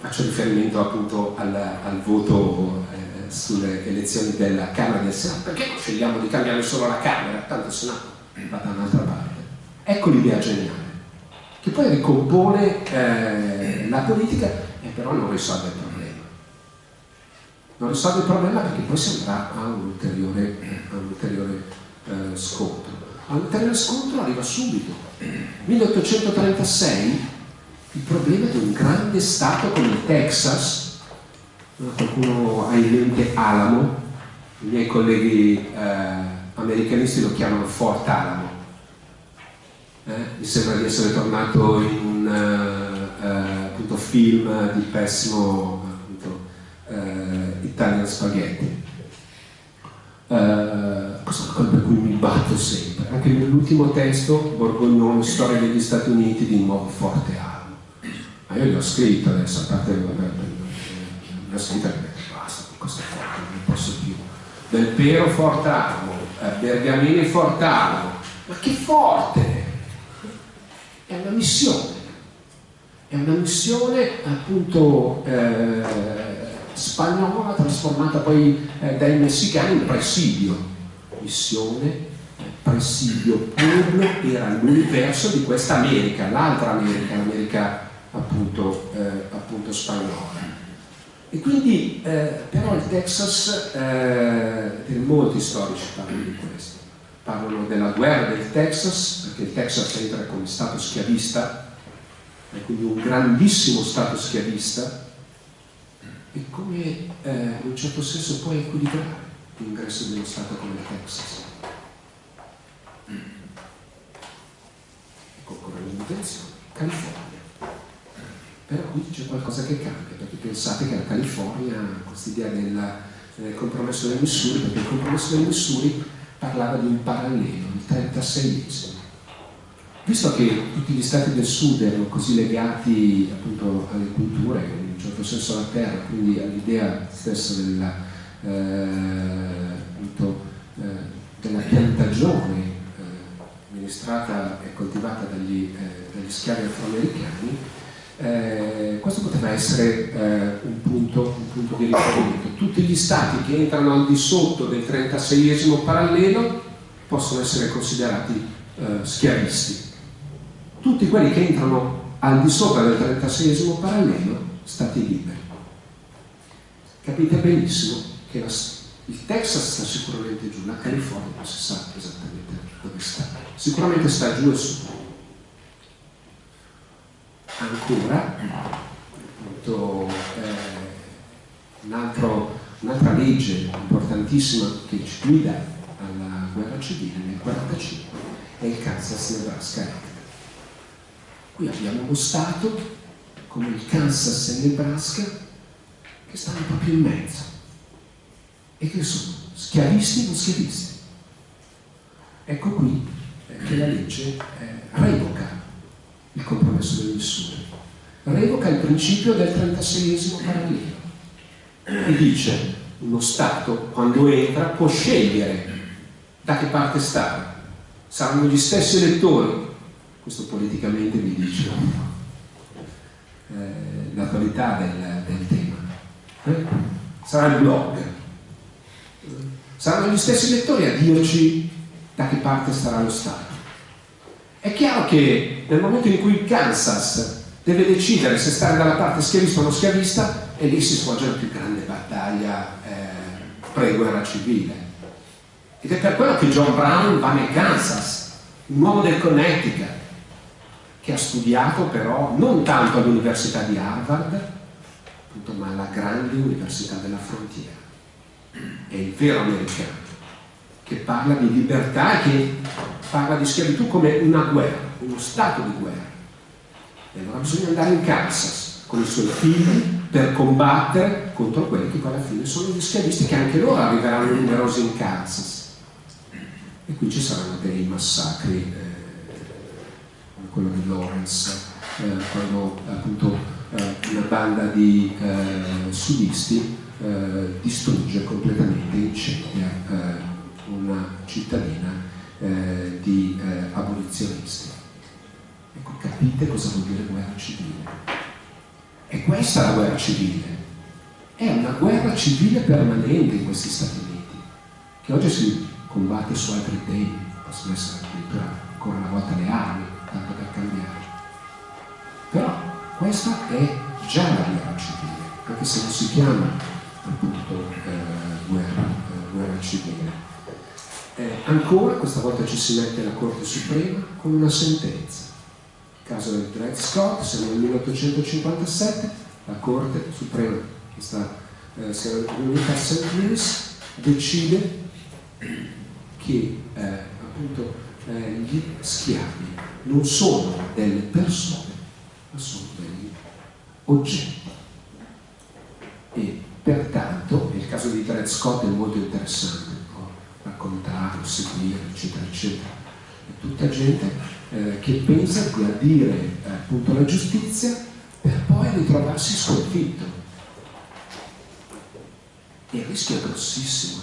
Faccio riferimento appunto al, al voto eh, sulle elezioni della Camera del Senato. Perché non scegliamo di cambiare solo la Camera? Tanto il Senato va da un'altra parte. Ecco l'idea geniale, che poi ricompone eh, la politica e però non risolve il problema. Non risolve il problema perché poi si andrà a un ulteriore, a un ulteriore eh, scontro. A un ulteriore scontro arriva subito. 1836 il problema di un grande stato come il Texas, qualcuno ha in mente Alamo, i miei colleghi eh, americanisti lo chiamano Fort Alamo, eh? mi sembra di essere tornato in un uh, uh, appunto, film di pessimo appunto, uh, Italian Spaghetti. questo è una cosa per cui mi batto sempre. Anche nell'ultimo testo, Borgognone, Storia degli Stati Uniti, di nuovo forte armo. Ma io l'ho scritto adesso, a parte l'ho scritta e basta con questa forte, non posso più. Del Pero forte armo, Bergamini forte armo. Ma che forte! È una missione, è una missione appunto eh, spagnola trasformata poi eh, dai messicani in presidio, missione, presidio puro era l'universo di questa America, l'altra America, l'America appunto, eh, appunto spagnola. E quindi eh, però il Texas, eh, molti storici parlano di questo, parlano della guerra del Texas, perché il Texas entra come stato schiavista, è quindi un grandissimo stato schiavista, e come eh, in un certo senso può equilibrare l'ingresso dello stato come il Texas. Ecco, con l'intenzione, California. Però qui c'è qualcosa che cambia, perché pensate che la California questa idea del eh, compromesso del Missouri, perché il compromesso del Missouri parlava di un parallelo, il 36esimo. Visto che tutti gli stati del sud erano così legati appunto alle culture, in un certo senso alla terra, quindi all'idea stessa della, eh, appunto, eh, della piantagione eh, amministrata e coltivata dagli, eh, dagli schiavi afroamericani, eh, questo poteva essere eh, un, punto, un, punto, di riferimento. Tutti gli stati che entrano al di sotto del 36esimo parallelo possono essere considerati eh, schiavisti. Tutti quelli che entrano al di sopra del 36esimo parallelo, stati liberi. Capite benissimo che la, il Texas sta sicuramente giù, la California non si sa esattamente dove sta. Sicuramente sta giù e su ancora appunto, eh, un un'altra legge importantissima che ci guida alla guerra civile nel 1945 è il Kansas-Nebraska Act. Qui abbiamo uno Stato come il Kansas e Nebraska che stanno proprio in mezzo e che sono schiavisti o non schiavisti. Ecco qui eh, che la legge eh, revoca il compromesso del Missouri. Revoca il principio del 36esimo parallelo e dice uno Stato quando entra può scegliere da che parte stare. Saranno gli stessi elettori, questo politicamente vi dice eh, l'attualità del, del, tema. Eh? Sarà il blog. Saranno gli stessi elettori a dirci da che parte starà lo Stato. È chiaro che nel momento in cui il Kansas deve decidere se stare dalla parte schiavista o non schiavista, e lì si svolge la più grande battaglia eh, pre-guerra civile. Ed è per quello che John Brown va nel Kansas, un uomo del Connecticut, che ha studiato però non tanto all'Università di Harvard, appunto, ma alla grande Università della Frontiera. È il vero americano, che parla di libertà e che parla di schiavitù come una guerra, uno stato di guerra. E allora bisogna andare in Kansas con i suoi figli per combattere contro quelli che poi alla fine sono gli schiavisti che anche loro arriveranno numerosi in Kansas. E qui ci saranno dei massacri, eh, come quello di Lawrence, eh, quando appunto eh, una banda di eh, sudisti eh, distrugge completamente, incendia eh, una cittadina eh, di eh, abolizionisti. Ecco, capite cosa vuol dire guerra civile? E questa è la guerra civile. È una guerra civile permanente in questi Stati Uniti, che oggi si combatte su altri temi, possono essere addirittura ancora una volta le armi, tanto per cambiare. Però questa è già la guerra civile, anche se non si chiama appunto eh, guerra, eh, guerra civile. Eh, ancora, questa volta ci si mette la Corte Suprema con una sentenza. Il caso del Dred Scott, siamo nel 1857, la Corte Suprema, che sta, eh, a St. Louis, decide che eh, appunto eh, gli schiavi non sono delle persone, ma sono degli oggetti. E pertanto, il caso di Dred Scott è molto interessante, raccontarlo, seguire, eccetera, eccetera. È tutta gente eh, che pensa di addire eh, appunto la giustizia per poi ritrovarsi sconfitto. E il rischio è grossissimo.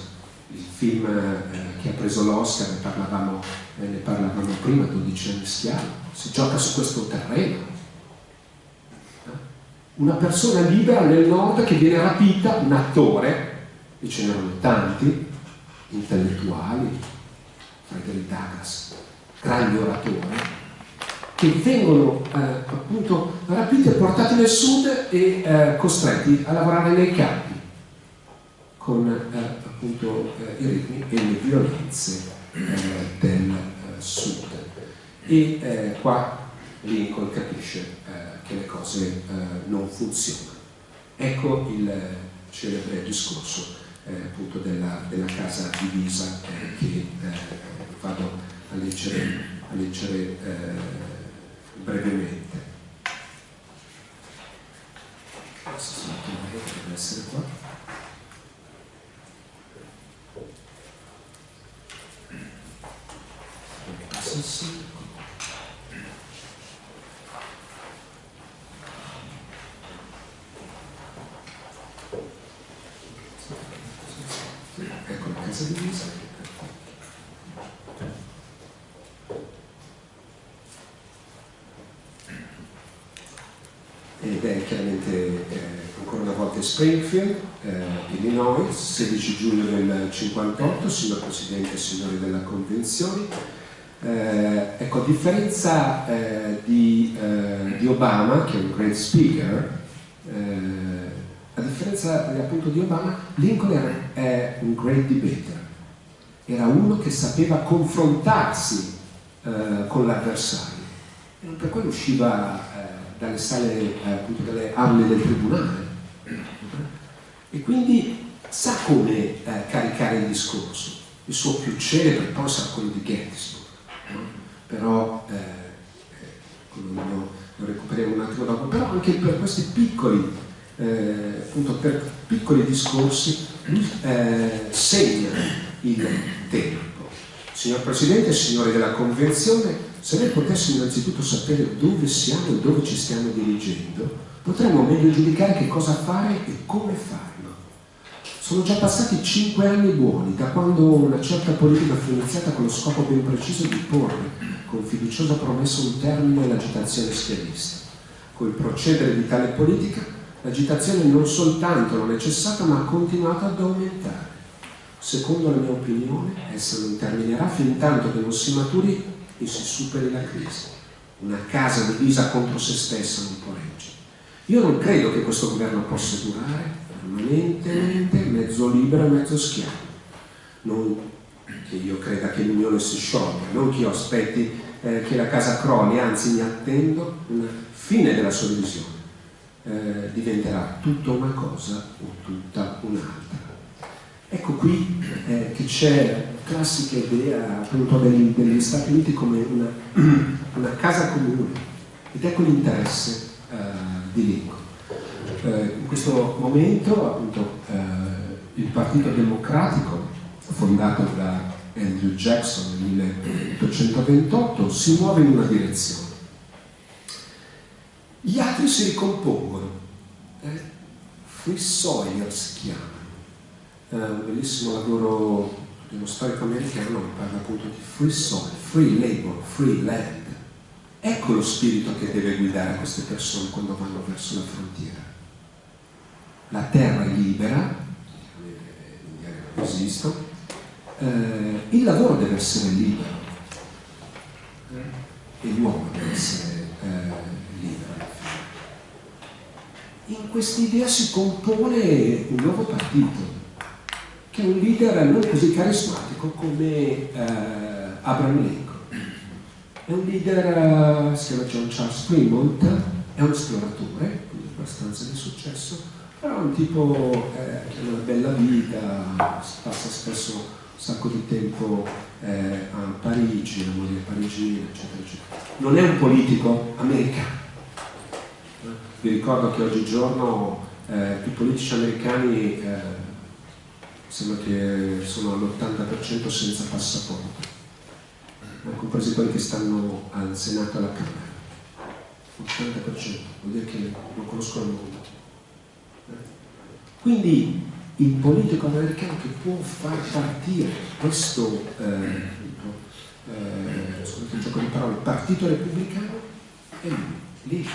Il film eh, che ha preso l'Oscar, ne parlavamo, eh, ne parlavamo prima, 12 anni schiavo, si gioca su questo terreno. Una persona libera nel nord che viene rapita, un attore, e ce n'erano tanti, intellettuali, Frederick Douglass, grandi oratori, che vengono eh, appunto rapiti e portati nel sud e eh, costretti a lavorare nei campi con eh, appunto eh, i ritmi e le violenze eh, del eh, sud. e qua Lincoln capisce che le cose non funzionano. Ecco il celebre discorso appunto della, della, casa divisa eh, che vado a leggere, a leggere brevemente. Deve essere Casa divisa. Ed è chiaramente eh, ancora una volta Springfield, eh, Illinois, 16 giugno del 58, signor Presidente e signori della Convenzione. Eh, ecco, a differenza eh, di, eh, di, Obama, che è un great speaker, eh, a differenza appunto di Obama, Lincoln era, è un great debater, era uno che sapeva confrontarsi eh, con l'avversario, per quello usciva eh, dalle sale, appunto dalle aule del tribunale, e quindi sa come caricare il discorso. Il suo più celebre poi sarà quello di Gettysburg però eh, eh lo, lo, recuperiamo un attimo dopo, però anche per questi piccoli, eh, appunto per piccoli discorsi eh, segna il tempo. Signor Presidente, signori della Convenzione, se noi potessimo innanzitutto sapere dove siamo e dove ci stiamo dirigendo, potremmo meglio giudicare che cosa fare e come farlo. Sono già passati cinque anni buoni da quando una certa politica fu iniziata con lo scopo ben preciso di porre con fiduciosa promessa un termine all'agitazione schiavista. Col procedere di tale politica, l'agitazione non soltanto non è cessata, ma ha continuato ad aumentare. Secondo la mia opinione, essa non terminerà fin tanto che non si maturi e si superi la crisi. Una casa divisa contro se stessa non può reggere. Io non credo che questo governo possa durare permanentemente mezzo libero e mezzo schiavo. Non che io creda che l'unione si sciolga, non che io aspetti eh, che la casa crolli, anzi mi attendo una fine della sua divisione. Eh, diventerà tutta una cosa o tutta un'altra. Ecco qui eh, che c'è classica idea appunto degli, degli, Stati Uniti come una, (clears throat) una, casa comune ed ecco l'interesse eh, di Lincoln. Eh, in questo momento appunto eh, il Partito Democratico fondato da Andrew Jackson nel 1828, si muove in una direzione. Gli altri si ricompongono. Eh? Free Sawyer si chiama. Eh, un bellissimo lavoro di uno storico americano che parla appunto di free soil, free labor, free land. Ecco lo spirito che deve guidare queste persone quando vanno verso la frontiera. La terra è libera, non esistono, eh, il lavoro deve essere libero e l'uomo deve essere eh, libero. In quest'idea si compone un nuovo partito che è un leader non così carismatico come eh, Abraham Lincoln. È un leader, si chiama John Charles Fremont, è un esploratore, quindi abbastanza di successo, però è un tipo eh, che ha una bella vita, passa spesso sacco di tempo eh, a Parigi, la moglie parigina, eccetera, eccetera. Non è un politico americano. Vi ricordo che oggigiorno eh, i politici americani eh, sembra che sono all'80% senza passaporto, compresi quelli che stanno al Senato e alla Camera. 80%, vuol dire che non conoscono il mondo. Quindi il politico americano che può far partire questo eh, eh, scusate gioco di parole, partito repubblicano è lui, lì.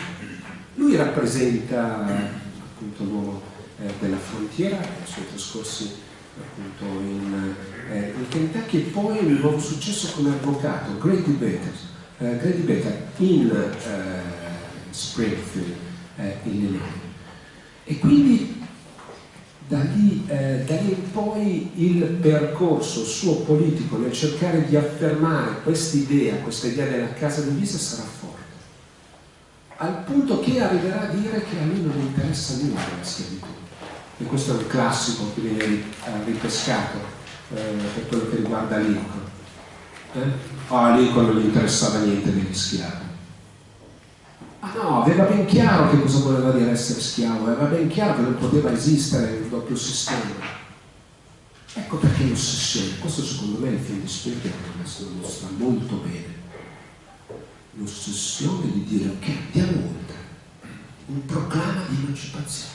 Lui rappresenta appunto l'uomo eh, della frontiera, i suoi trascorsi appunto in, eh, in Kentucky e poi un nuovo successo come avvocato, Great Debater, eh, Great Debater in eh, Springfield, Illinois. E quindi da lì, eh, da lì in poi il percorso suo politico nel cercare di affermare quest'idea, questa idea della casa divisa sarà forte. Al punto che arriverà a dire che a lui non interessa nulla la schiavitù. E questo è un classico che viene eh, ripescato eh, per quello che riguarda Lincoln. Eh? Oh, a Lincoln non gli interessava niente degli schiavi. Ah no, aveva ben chiaro che cosa voleva dire essere schiavo, aveva ben chiaro che non poteva esistere un doppio sistema. Ecco perché l'ossessione, questo secondo me è il film di Spielberg lo mostra molto bene. L'ossessione di dire ok, andiamo oltre, un proclama di emancipazione.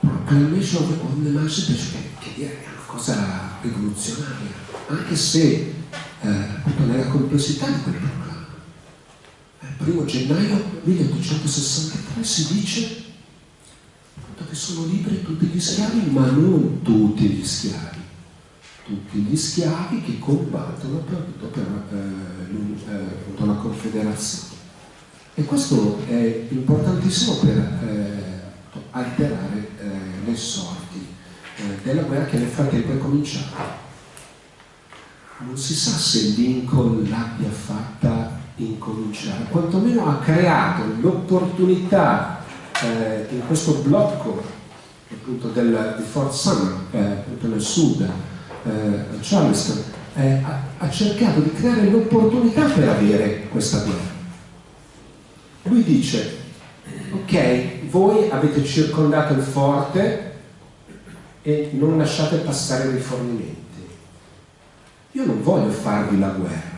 Proclamation of Emancipation, che è una cosa rivoluzionaria, anche se eh, nella complessità di quel proclama. 1 gennaio 1863 si dice che sono liberi tutti gli schiavi, ma non tutti gli schiavi, tutti gli schiavi che combattono per, per eh, eh, la Confederazione. E questo è importantissimo per eh, alterare eh, le sorti eh, della guerra che nel frattempo è cominciata. Non si sa se Lincoln l'abbia fatta incominciare, quantomeno ha creato l'opportunità eh, in questo blocco appunto del, di Fort Summer, eh, appunto nel sud, eh, Charleston, eh, ha, ha cercato di creare l'opportunità per avere questa guerra. Lui dice, ok, voi avete circondato il forte e non lasciate passare i rifornimenti. Io non voglio farvi la guerra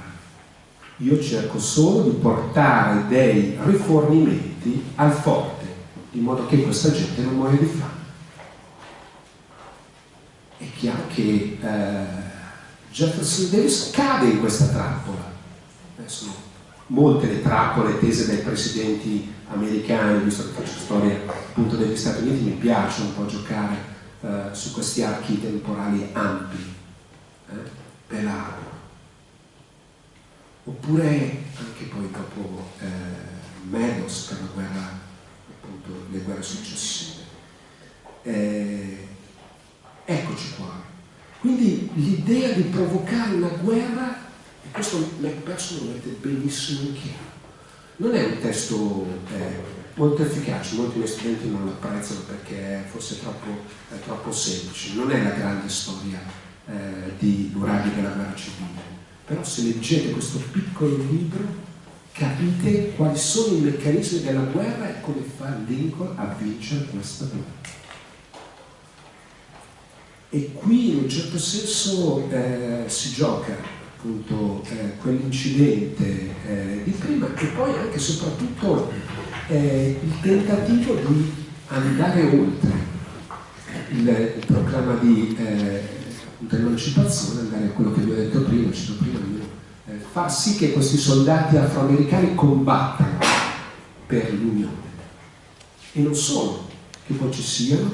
io cerco solo di portare dei rifornimenti al forte, in modo che questa gente non muoia di fame. È chiaro che eh, Jefferson Davis cade in questa trappola. Sono molte le trappole tese dai presidenti americani, visto che faccio storia appunto degli Stati Uniti, mi piace un po' giocare eh, su questi archi temporali ampi. Eh? Pelaro, oppure anche poi dopo eh, Meadows per la guerra, appunto, le guerre successive. Eh, eccoci qua. Quindi l'idea di provocare una guerra, e questo Macpherson lo mette benissimo in chiaro, non è un testo eh, molto efficace, molti miei studenti non lo apprezzano perché forse è troppo, è troppo semplice, non è la grande storia eh, di Nuraghi della guerra civile però se leggete questo piccolo libro capite quali sono i meccanismi della guerra e come fa Lincoln a vincere questa guerra. E qui in un certo senso eh, si gioca appunto eh, quell'incidente eh, di prima e poi anche e soprattutto eh, il tentativo di andare oltre il, il programma di eh, dell'emancipazione, andare a quello che vi ho detto prima, prima eh, far sì che questi soldati afroamericani combattano per l'Unione. E non solo, che poi ci siano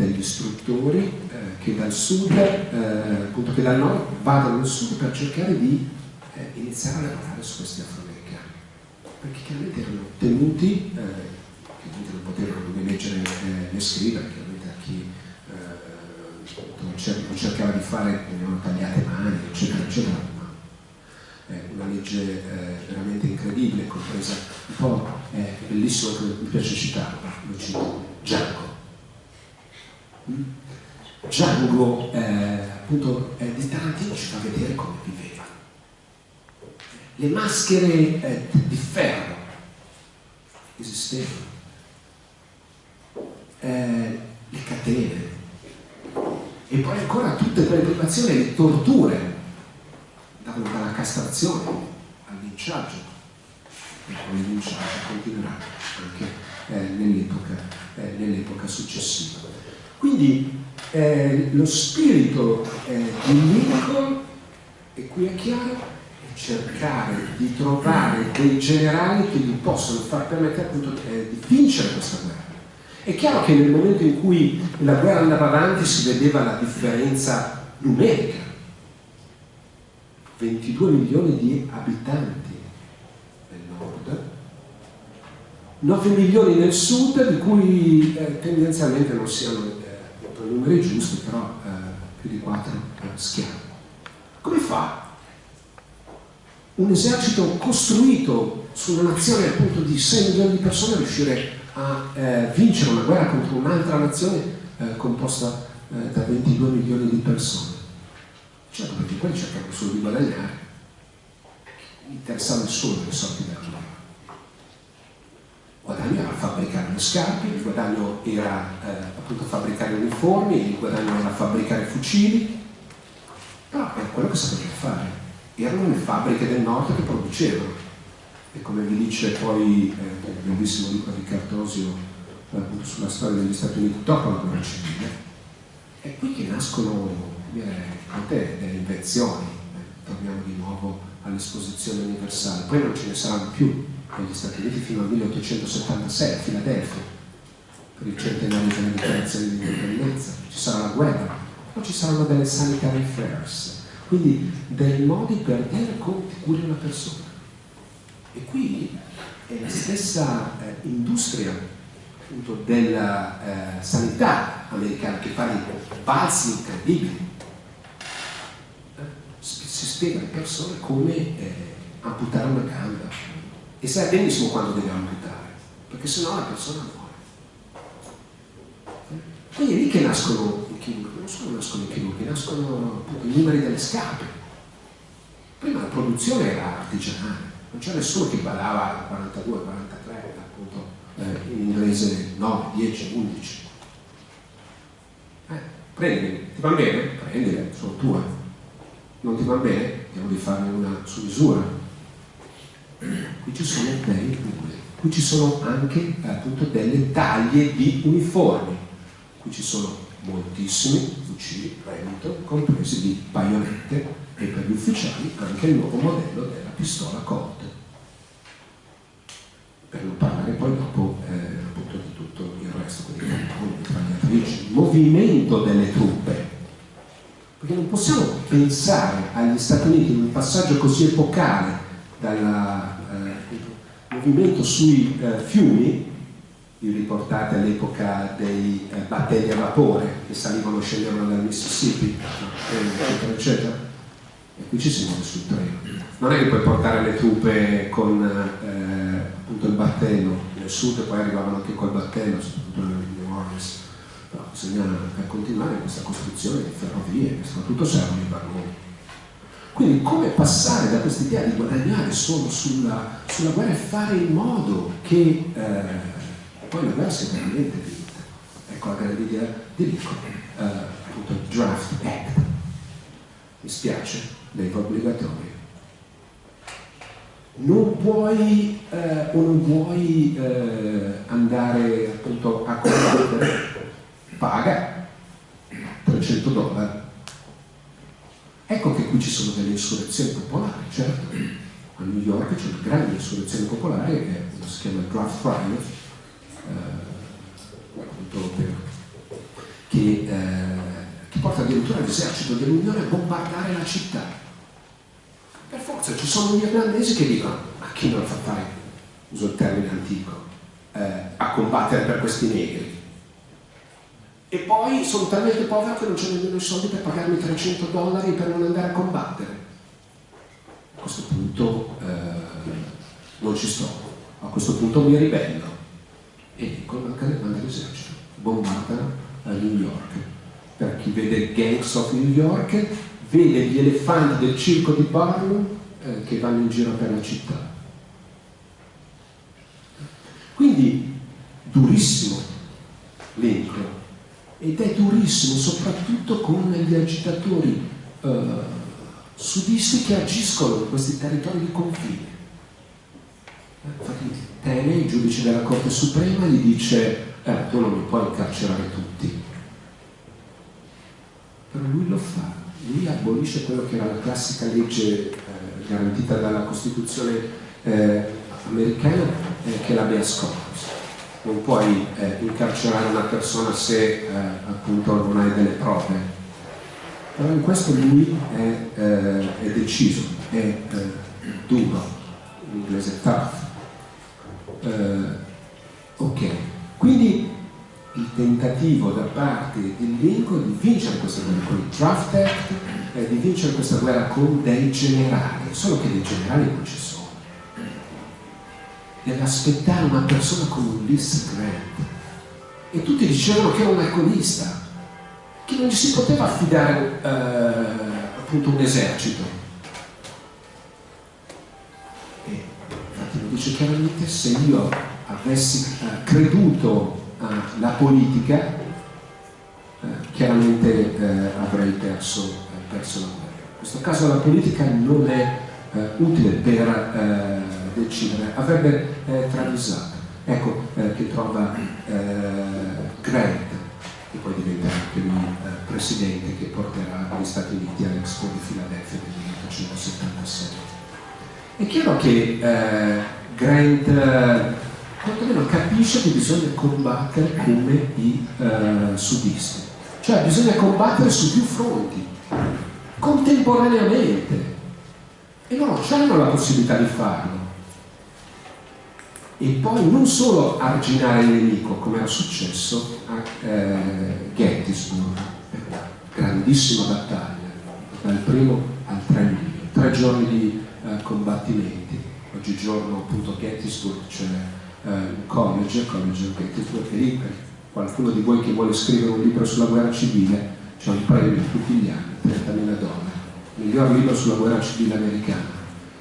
degli istruttori eh, che dal sud, eh, appunto che dal nord vadano al sud per cercare di eh, iniziare a lavorare su questi afroamericani. Perché chiaramente erano tenuti, eh, chiaramente non potevano né leggere né scrivere, chiaramente a chi non cercava di fare, venivano tagliate mani, eccetera, eccetera, è una legge eh, veramente incredibile, compresa un po', è bellissimo che mi piace citarlo, lo cito, Django. Mm? Django, eh, appunto, eh, di Tarantino ci fa vedere come viveva. Le maschere eh, di ferro esistevano, eh, le catene, e poi ancora tutte quelle privazioni le torture, dalla castrazione al linciaggio, e poi il linciaggio continuerà anche eh, nell'epoca eh, nell successiva. Quindi eh, lo spirito eh, di Lincoln, e qui è chiaro, è cercare di trovare dei generali che gli possono far permettere appunto eh, di vincere questa guerra è chiaro che nel momento in cui la guerra andava avanti si vedeva la differenza numerica. 22 milioni di abitanti nel nord 9 milioni nel sud, di cui eh, tendenzialmente non siano numeri giusti, però eh, più di 4 eh, schiavi. Come fa un esercito costruito su una nazione appunto di 6 milioni di persone a riuscire a eh, vincere una guerra contro un'altra nazione eh, composta da 22 milioni di persone? Certo, perché quelli cercavano solo di guadagnare, interessava solo le sorti della guerra. Guadagno era fabbricare le scarpe, il guadagno era eh, appunto fabbricare uniformi, il guadagno era fabbricare fucili, però era quello che sapevano fare. Erano le fabbriche del nord che producevano. E come vi dice poi eh, il bellissimo libro di Cartosio eh, sulla storia degli Stati Uniti dopo la guerra civile, è qui che nascono tante delle invenzioni, eh, torniamo di nuovo all'esposizione universale, poi non ce ne saranno più negli Stati Uniti fino al 1876 a Filadelfia, per il centenario della dichiarazione di indipendenza, ci sarà la guerra, poi ci saranno delle sanitary fairs, quindi dei modi per dire come ti curi una persona. E qui è la stessa eh, industria appunto, della eh, sanità americana che fa dei balzi incredibili. Si spiega alle persone come eh, amputare una gamba e sai benissimo quando deve amputare, perché sennò la persona muore. Quindi è lì che nascono i chirurghi, non solo nascono i chirurghi, nascono appunto, i numeri delle scarpe. Prima la produzione era artigianale, non c'era nessuno che badava 42, 43, appunto eh, in inglese 9, 10, 11. Eh, prendili, ti va bene? Prendile, sono tue non ti va bene, vediamo di farne una su misura. Qui ci sono dei numeri, qui ci sono anche appunto delle taglie di uniformi, qui ci sono moltissimi fucili Remington, compresi di baionette e per gli ufficiali anche il nuovo modello della pistola Colt. Per non parlare poi dopo eh, appunto di tutto il resto, quindi il movimento delle truppe. Perché non possiamo pensare agli Stati Uniti in un passaggio così epocale dal eh, movimento sui eh, fiumi, vi riportate all'epoca dei eh, battelli a vapore che salivano e scendevano dal Mississippi, eccetera, eccetera. E qui ci si muove sul treno. Non è che puoi portare le truppe con eh, appunto il battello nel sud e poi arrivavano anche col battello, soprattutto nel New Orleans però bisogna continuare questa costruzione di ferrovie che soprattutto servono i vagoni. Quindi come passare da questa idea di guadagnare solo sulla, sulla guerra e fare in modo che eh, poi la guerra sia veramente vinta. Ecco la grande idea di Lincoln, eh, appunto il Draft Act. Mi spiace, leva obbligatoria. Non puoi eh, o non vuoi eh, andare appunto a combattere paga 300 dollari. Ecco che qui ci sono delle insurrezioni popolari, certo. A New York c'è una grande insurrezione popolare che si chiama Draft Riot, eh, che, eh, che porta addirittura l'esercito dell'Unione a bombardare la città. Per forza ci sono gli irlandesi che dicono, ma chi non fa fare, uso il termine antico, eh, a combattere per questi negri? E poi sono talmente povero che non c'è nemmeno i soldi per pagarmi 300 dollari per non andare a combattere. A questo punto eh, non ci sto, a questo punto mi ribello e dico manca l'esercito, bombardano a New York. Per chi vede Gangs of New York, vede gli elefanti del circo di Barnum eh, che vanno in giro per la città. Quindi durissimo Lincoln ed è durissimo soprattutto con gli agitatori eh, sudisti che agiscono in questi territori di confine. Infatti Tene, il giudice della Corte Suprema, gli dice eh, tu non mi puoi incarcerare tutti. Però lui lo fa, lui abolisce quello che era la classica legge eh, garantita dalla Costituzione eh, americana, eh, che è l'habeas corpus non puoi eh, incarcerare una persona se eh, appunto non hai delle prove. Però in questo lui è, eh, è deciso, è eh, duro, in inglese tough. Eh, Ok, quindi il tentativo da parte del Lincoln di vincere questa guerra con il Draft Act, eh, di vincere questa guerra con dei generali, solo che dei generali non ci sono. Deve una persona come Ulysses Grant. E tutti dicevano che era un alcolista, che non gli si poteva affidare eh, appunto un esercito. E infatti lo dice chiaramente, se io avessi eh, creduto alla politica, eh, chiaramente eh, avrei perso, eh, perso, la guerra. In questo caso la politica non è eh, utile per decidere, avrebbe travisato. Ecco che trova Grant, che poi diventa anche lui presidente, che porterà gli Stati Uniti all'Expo di Filadelfia del 1877. È chiaro che Grant quantomeno capisce che bisogna combattere come i eh, sudisti. Cioè bisogna combattere su più fronti, contemporaneamente. E loro hanno la possibilità di farlo. E poi non solo arginare il nemico, come era successo a eh, Gettysburg, grandissima battaglia, dal primo al 3 luglio, tre giorni di eh, combattimenti. Oggigiorno appunto Gettysburg c'è eh, college, college of Gettysburg, e lì qualcuno di voi che vuole scrivere un libro sulla guerra civile c'è un premio tutti gli anni, 30.000 dollari, miglior libro sulla guerra civile americana.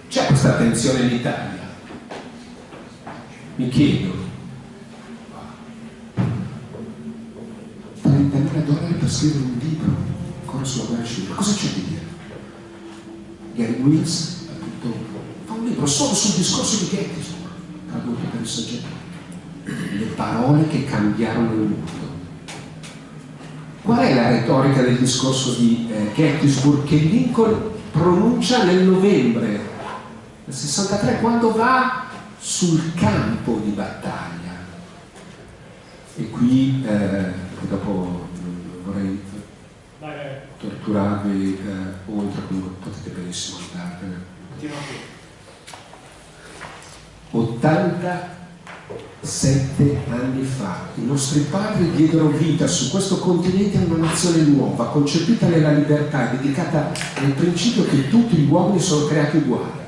C'è questa attenzione in Italia? Mi chiedo. 30.000 dollari per scrivere un libro ancora sulla guerra civile, cosa c'è di dire? Gary Wills, appunto, fa un libro solo sul discorso di Gettysburg tradotto per il soggetto. Le parole che cambiarono il mondo. Qual è la retorica del discorso di eh, Gettysburg che Lincoln pronuncia nel novembre del 63 quando va sul campo di battaglia? E qui, eh, dopo vorrei torturarvi eh, oltre, comunque potete benissimo andarvene. 87 anni fa i nostri padri diedero vita su questo continente a una nazione nuova, concepita nella libertà dedicata al principio che tutti gli uomini sono creati uguali.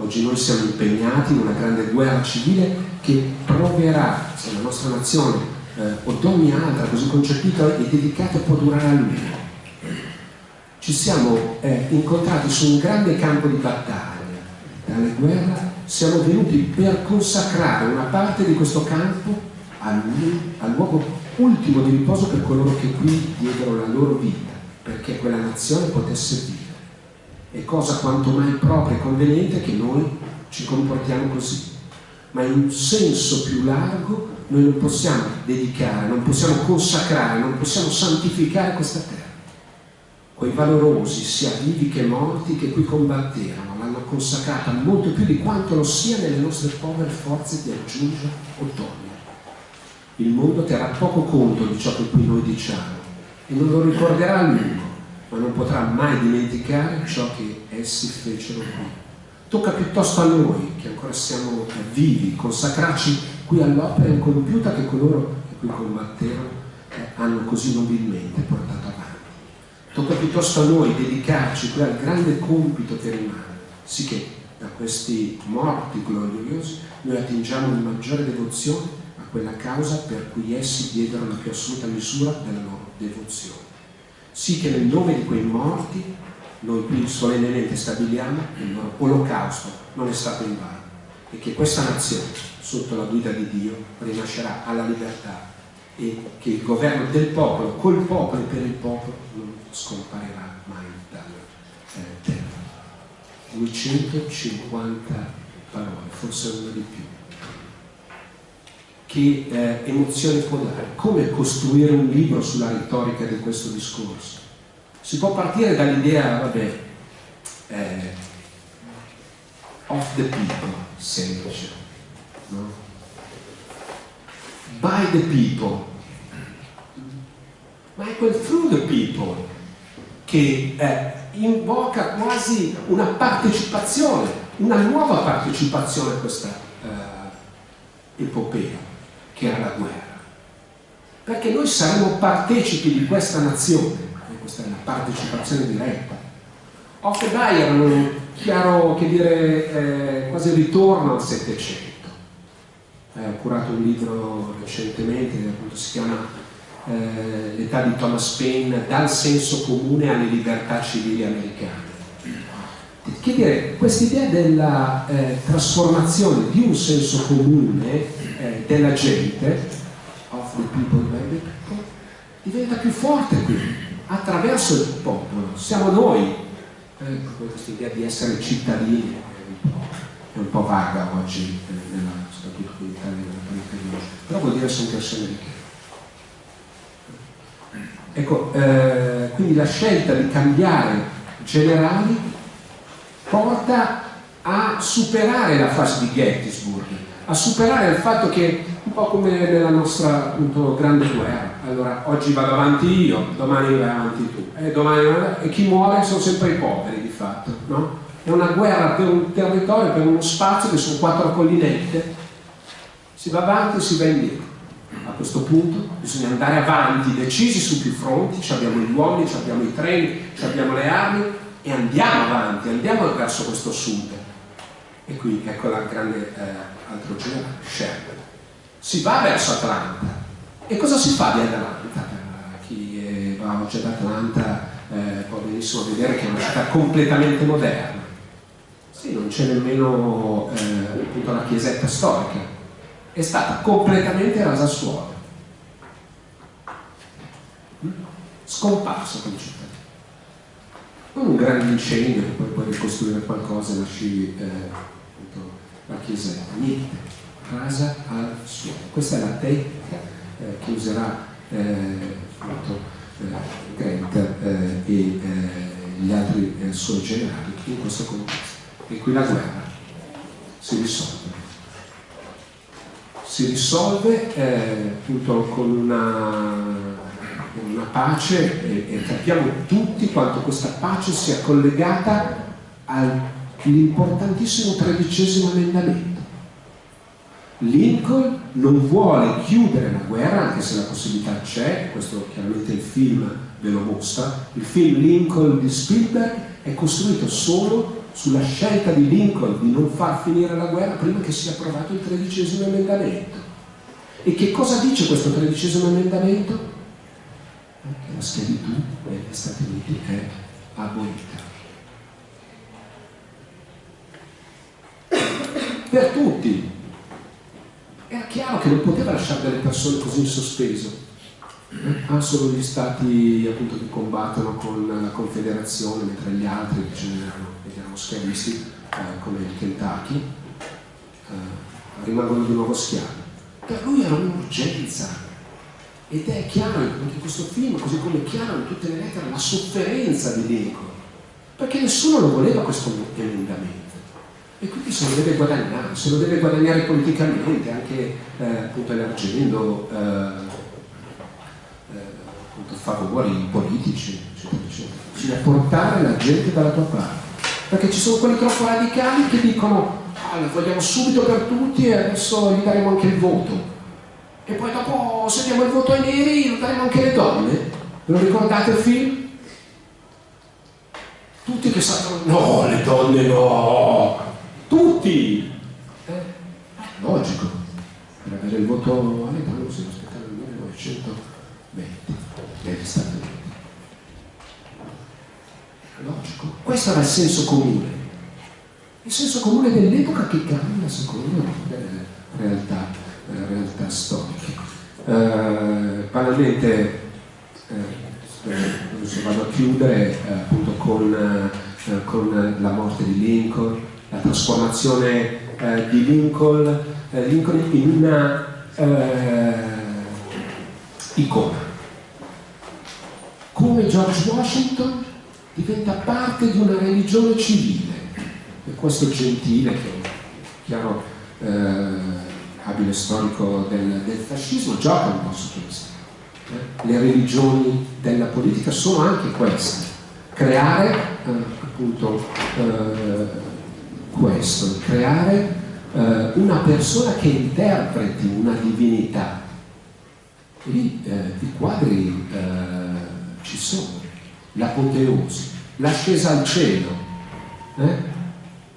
Oggi noi siamo impegnati in una grande guerra civile che proverà, se la nostra nazione eh, o ogni altra così concepita e dedicata può durare a lungo. Ci siamo eh, incontrati su un grande campo di battaglia, dalle guerre siamo venuti per consacrare una parte di questo campo al, al luogo ultimo di riposo per coloro che qui diedero la loro vita, perché quella nazione potesse vivere. È cosa quanto mai propria e conveniente che noi ci comportiamo così. Ma in un senso più largo noi non possiamo dedicare, non possiamo consacrare, non possiamo santificare questa terra quei valorosi, sia vivi che morti, che qui combatterono, l'hanno consacrata molto più di quanto lo sia nelle nostre povere forze di aggiungere o togliere. Il mondo terrà poco conto di ciò che qui noi diciamo e non lo ricorderà a lungo, ma non potrà mai dimenticare ciò che essi fecero qui. Tocca piuttosto a noi, che ancora siamo vivi, consacrarci qui all'opera incompiuta che coloro che qui combatterono eh, hanno così nobilmente portato avanti. Tocca piuttosto a noi dedicarci qui al grande compito che rimane, sicché da questi morti gloriosi noi attingiamo in maggiore devozione a quella causa per cui essi diedero la più assoluta misura della loro devozione. Sì che nel nome di quei morti noi qui solennemente stabiliamo che il loro olocausto non è stato in vano e che questa nazione, sotto la guida di Dio, rinascerà alla libertà e che il governo del popolo, col popolo e per il popolo, non scomparirà mai dalla terra. 250 parole, forse una di più. Che eh, emozione può dare? Come costruire un libro sulla retorica di questo discorso? Si può partire dall'idea, vabbè, eh, of the people, semplice, no? By the people, ma è quel through the people che eh, invoca quasi una partecipazione, una nuova partecipazione a questa eh, epopea. Che era la guerra. Perché noi saremo partecipi di questa nazione, questa è la partecipazione diretta. Off the Die era un chiaro, che dire, eh, quasi ritorno al Settecento. Eh, ho curato un libro recentemente, appunto si chiama eh, L'età di Thomas Paine, dal senso comune alle libertà civili americane che dire, quest'idea della eh, trasformazione di un senso comune eh, della gente, of the people by the people, diventa più forte qui, attraverso il popolo. Siamo noi, eh, questa idea di essere cittadini è un po', vaga oggi, eh, nella, soprattutto in Italia, però vuol dire sentirsi americani. Ecco, eh, quindi la scelta di cambiare generali porta a superare la fase di Gettysburg, a superare il fatto che, un po' come nella nostra appunto, grande guerra, allora oggi vado avanti io, domani vai avanti tu, e, domani, e chi muore sono sempre i poveri di fatto, no? È una guerra per un territorio, per uno spazio che sono quattro collinette, si va avanti e si va indietro. A questo punto bisogna andare avanti, decisi su più fronti, abbiamo gli uomini, abbiamo i treni, abbiamo le armi, e andiamo avanti, andiamo verso questo sud. E qui ecco la grande eh, altro generale, Sheridan. Si va verso Atlanta. E cosa si fa di Atlanta? Per chi va oggi ad Atlanta eh, può benissimo vedere che è una città completamente moderna. Sì, non c'è nemmeno eh, appunto la chiesetta storica. È stata completamente rasa a suolo. Mm? Scomparso come città un grande incendio che poi puoi ricostruire qualcosa e lasci eh, appunto, la chiesetta, niente, rasa al suolo. Questa è la tecnica eh, che userà eh, appunto, eh, Grant eh, e eh, gli altri suoi generali in questo contesto. E qui la guerra si risolve. Si risolve appunto con una una pace e, e capiamo tutti quanto questa pace sia collegata all'importantissimo tredicesimo emendamento. Lincoln non vuole chiudere la guerra, anche se la possibilità c'è, questo chiaramente il film ve lo mostra, il film Lincoln di Spielberg è costruito solo sulla scelta di Lincoln di non far finire la guerra prima che sia approvato il tredicesimo emendamento. E che cosa dice questo tredicesimo emendamento? che la schiavitù negli Stati Uniti è abolita. Per tutti. Era chiaro che non poteva lasciare delle persone così in sospeso. Ha solo gli stati appunto, che combattono con la Confederazione, mentre gli altri che erano, erano schiavisti, eh, come il Kentucky, eh, rimangono di nuovo schiavi. Per lui era un'urgenza, ed è chiaro in questo film, così come è chiaro in tutte le lettere, la sofferenza di Lincoln, perché nessuno lo voleva questo emendamento. E quindi se lo deve guadagnare, se lo deve guadagnare politicamente, anche eh, appunto elargendo eh, eh, favori politici, eccetera, eccetera. Bisogna portare la gente dalla tua parte. Perché ci sono quelli troppo radicali che dicono ah, vogliamo subito per tutti e adesso gli daremo anche il voto e poi dopo se diamo il voto ai neri lo daremo anche alle donne. Ve lo ricordate il film? Tutti che sanno, no, le donne no, tutti! Eh, logico, per avere il voto alle donne bisogna aspettare il 1920 negli Stati Uniti. Logico, questo era il senso comune. Il senso comune dell'epoca che cambia secondo la realtà della realtà storiche. Eh, banalmente, eh, vado a chiudere eh, appunto con, eh, con, la morte di Lincoln, la trasformazione eh, di Lincoln, eh, Lincoln in una icona. Come George Washington diventa parte di una religione civile e questo gentile che chiaro eh, abile storico del, del fascismo, gioca un po' su questo. Eh? Le religioni della politica sono anche queste, creare eh, appunto eh, questo, creare eh, una persona che interpreti una divinità. Lì eh, i quadri eh, ci sono, l'apoteosi, l'ascesa al cielo, eh,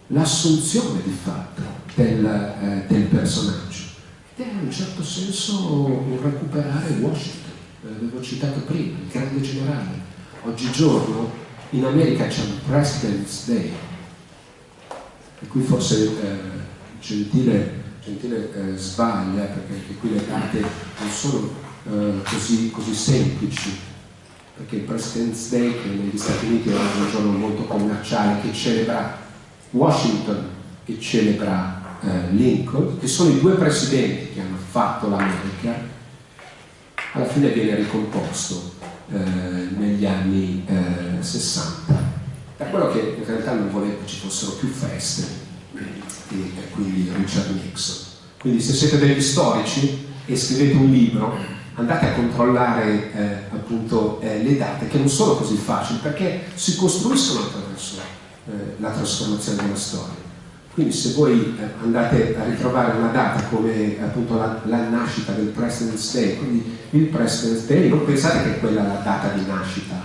l'assunzione di fatto del, eh, del personaggio. Ed è in un certo senso recuperare Washington, l'avevo citato prima, il grande generale. Oggigiorno in America c'è un President's Day, e qui forse eh, Gentile, Gentile eh, sbaglia perché qui le date non sono eh, così, così, semplici. Perché il President's Day che negli Stati Uniti è un giorno molto commerciale che celebra Washington e celebra eh, Lincoln che sono i due presidenti che hanno fatto l'America alla fine viene ricomposto eh, negli anni 60 per quello che in realtà non voleva che ci fossero più feste e, quindi Richard Nixon. Quindi se siete degli storici e scrivete un libro, andate a controllare eh, appunto eh, le date che non sono così facili perché si costruiscono attraverso eh, la trasformazione della storia. Quindi se voi eh, andate a ritrovare una data come appunto la, la, nascita del President's Day, quindi il President's Day, non pensate che quella è la data di nascita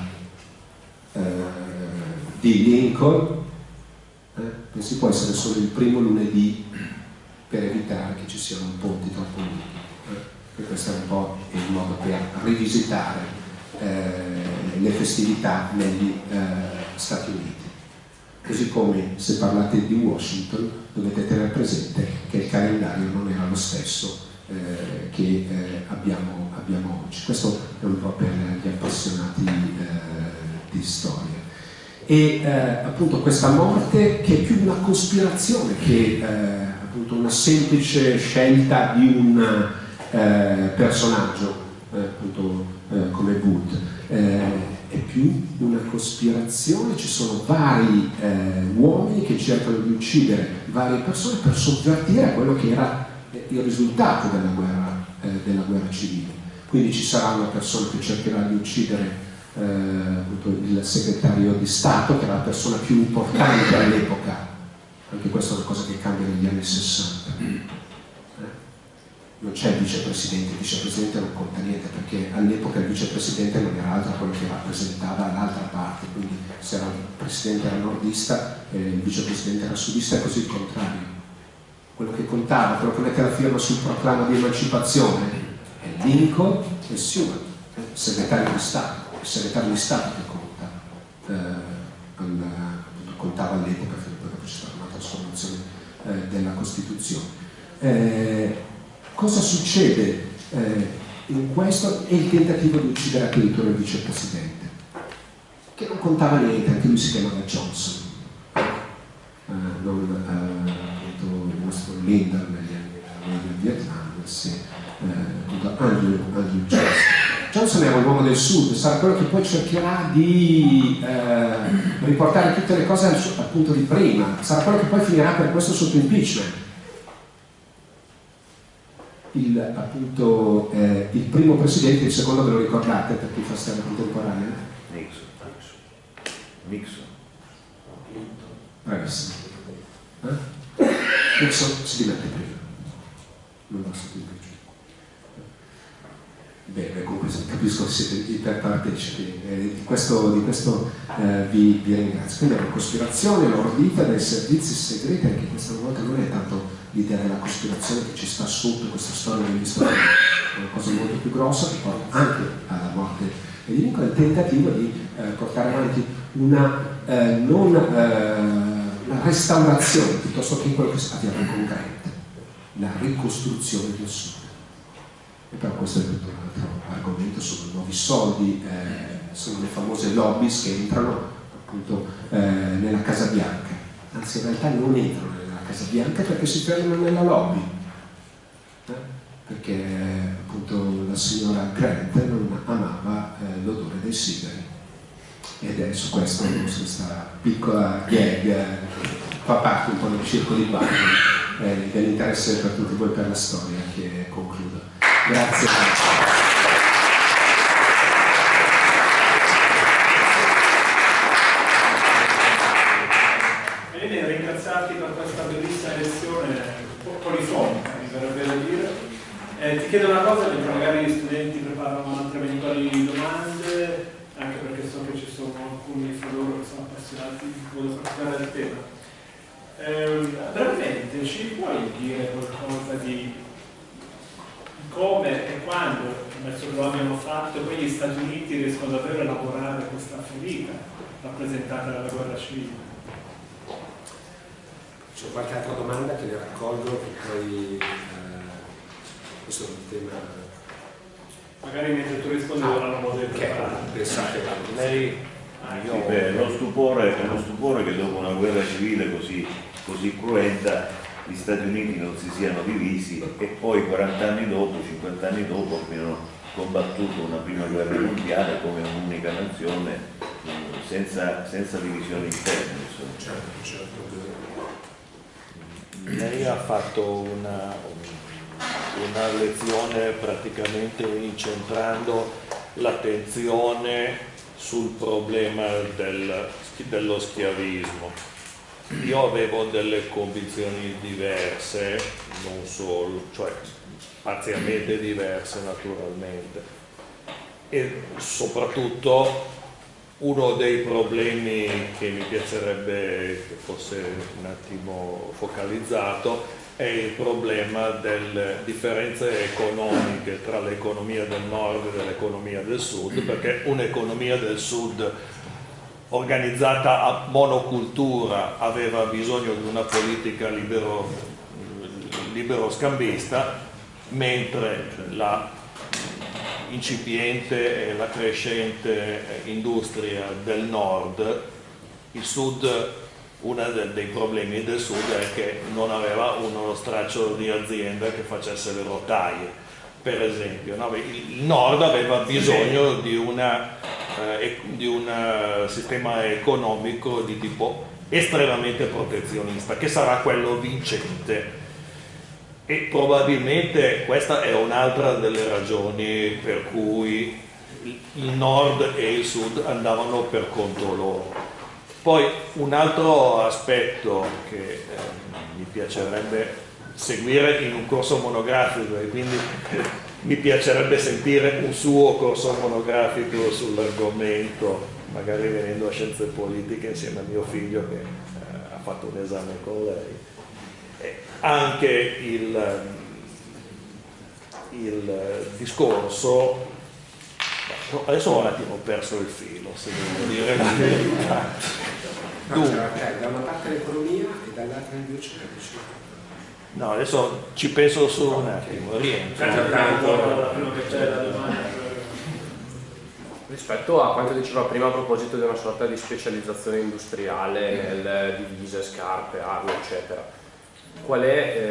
eh, di Lincoln, eh, si può essere solo il primo lunedì per evitare che ci siano ponti troppo lunghi. Eh, e questo è un po' il modo per rivisitare eh, le festività negli eh, Stati Uniti. Così come se parlate di Washington dovete tenere presente che il calendario non era lo stesso eh, che eh, abbiamo, abbiamo, oggi. Questo è un po' per gli appassionati di storia e eh, appunto questa morte che è più una cospirazione che eh, appunto una semplice scelta di un eh, personaggio eh, appunto eh, come Wood. Eh, è più una cospirazione ci sono vari uomini che cercano di uccidere varie persone per sovvertire quello che era il risultato della guerra, della guerra civile. Quindi ci sarà una persona che cercherà di uccidere il segretario di Stato, che era la persona più importante all'epoca. Anche questa è una cosa che cambia negli anni 60. Eh? Non c'è il vicepresidente, il vicepresidente non conta niente perché all'epoca il vicepresidente non era altro quello che rappresentava l'altra parte, quindi se era il presidente era nordista e il vicepresidente era sudista e così il contrario. Quello che contava, quello che mette la firma sul proclama di emancipazione è Lincoln e Seward, segretario di Stato il segretario di Stato che conta, eh, contava all'epoca, dopo c'è stata una trasformazione eh, della Costituzione. Eh, cosa succede eh, in questo? È il tentativo di uccidere addirittura il vicepresidente, che non contava niente, anche lui si chiamava Johnson, eh, non appunto il nostro leader negli anni del Vietnam, sì, appunto Andrew, Andrew Johnson. Johnson era un uomo del sud, sarà quello che poi cercherà di eh, riportare tutte le cose al, al, punto di prima, sarà quello che poi finirà per questo sotto impeachment. Il, appunto, eh, il primo presidente, il secondo ve lo ricordate per chi fa storia contemporanea? Nixon. Nixon. Bravissimo. Eh? Nixon si dimette prima. Non va sotto impeachment. Bene, comunque capisco che siete iperpartecipi, eh, di questo, di questo eh, vi, vi, ringrazio. Quindi è una cospirazione ordita dai servizi segreti, anche questa volta non è tanto l'idea della cospirazione che ci sta sotto questa storia degli Stati è una cosa molto più grossa che porta anche alla morte di Lincoln, il tentativo di eh, portare avanti una, eh, non, eh, una restaurazione piuttosto che quello che abbiamo in concreto, la ricostruzione del sud e però questo è tutto un altro argomento, sono nuovi soldi, eh, sono le famose lobbies che entrano appunto eh, nella Casa Bianca, anzi in realtà non entrano nella Casa Bianca perché si fermano nella lobby, eh? perché appunto la signora Grant non amava eh, l'odore dei sigari ed è su questo questa piccola gag eh, fa parte un po' del circo di bagno eh, dell'interesse per tutti voi per la storia che. Grazie. Bene, ringraziarti per questa bellissima lezione un po' polifonica, mi verrebbe da dire. Eh, ti chiedo una cosa perché magari gli studenti preparano altre eventuali domande, anche perché so che ci sono alcuni fra loro che sono appassionati, di voglio partecipare al tema. Eh, brevemente ci puoi dire qualcosa di come e quando, che lo abbiano fatto, poi gli Stati Uniti riescono davvero a elaborare questa ferita rappresentata dalla guerra civile? C'è qualche altra domanda che le raccolgo e poi questo è un tema... Magari mentre tu rispondi ah, ora non potevo okay. Pensate, lei... Ah, sì, beh, lo stupore, è uno stupore che dopo una guerra civile così, così cruenta gli Stati Uniti non si siano divisi e poi 40 anni dopo, 50 anni dopo abbiano combattuto una prima guerra mondiale come un'unica nazione senza, senza divisioni interne. Certo, certo. Lei ha fatto una, una lezione praticamente incentrando l'attenzione sul problema del, dello schiavismo. Io avevo delle convinzioni diverse, non solo, cioè parzialmente diverse naturalmente, e soprattutto uno dei problemi che mi piacerebbe che fosse un attimo focalizzato è il problema delle differenze economiche tra l'economia del nord e l'economia del sud, perché un'economia del sud organizzata a monocultura aveva bisogno di una politica libero, libero scambista, mentre la incipiente e la crescente industria del nord, il sud uno dei problemi del sud è che non aveva uno straccio di azienda che facesse le rotaie, per esempio. No? Il nord aveva bisogno di, una, eh, di un eh, sistema economico di tipo estremamente protezionista, che sarà quello vincente. E probabilmente questa è un'altra delle ragioni per cui il nord e il sud andavano per conto loro poi un altro aspetto che eh, mi piacerebbe seguire in un corso monografico e quindi mi piacerebbe sentire un suo corso monografico sull'argomento, magari venendo a scienze politiche insieme a mio figlio che eh, ha fatto un esame con lei. E anche il, il discorso adesso ho un attimo perso il filo se devo dire la verità. Dunque, okay, da una parte l'economia e dall'altra invece No, adesso ci penso solo un attimo, rientro. Rispetto a quanto diceva prima a proposito di una sorta di specializzazione industriale nelle divise, scarpe, armi, eccetera,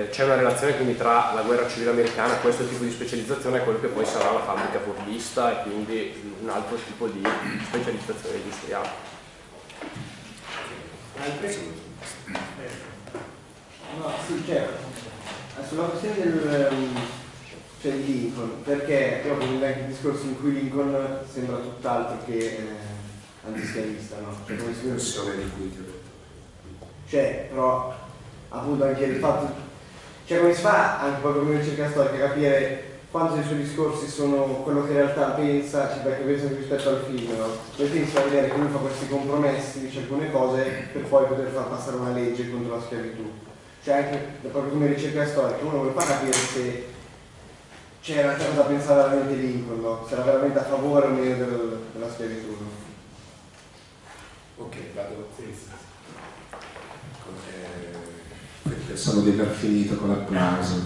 eh, c'è una relazione quindi tra la guerra civile americana, questo tipo di specializzazione e quello che poi sarà la fabbrica fordista e quindi un altro tipo di specializzazione industriale? No, sì, certo. Sulla questione del cioè di Lincoln, perché proprio nel discorso in cui Lincoln sembra tutt'altro che eh, antischiavista, no? Cioè come si vede di cui ti ho detto. Cioè, però appunto anche il fatto cioè come si fa anche proprio come ricerca storica capire quanto dei suoi discorsi sono quello che in realtà pensa, cioè perché pensa rispetto al film, no? Poi penso a vedere che lui fa questi compromessi, dice alcune cose per poi poter far passare una legge contro la schiavitù. Cioè anche proprio come ricerca storica, uno vuole far capire se realtà cosa pensare veramente Lincoln, no? Se era veramente a favore o meno del, della schiavitù. No? Ok, vado. Eh, pensavo di aver finito con l'applauso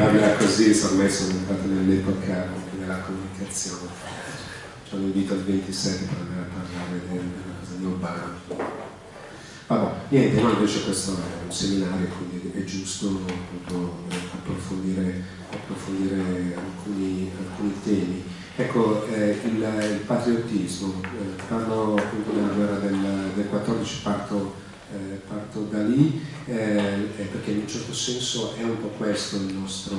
parla così, ormai sono entrato nell'epoca della comunicazione. Ci hanno invito al 27 per andare a parlare della cosa di Obama. Vabbè, niente, ma invece questo è un seminario, quindi è giusto appunto, approfondire, approfondire alcuni, alcuni, temi. Ecco, eh, il, il, patriottismo, eh, parlo appunto della guerra del, del 14, parto eh, parto da lì eh, perché in un certo senso è un po' questo il nostro,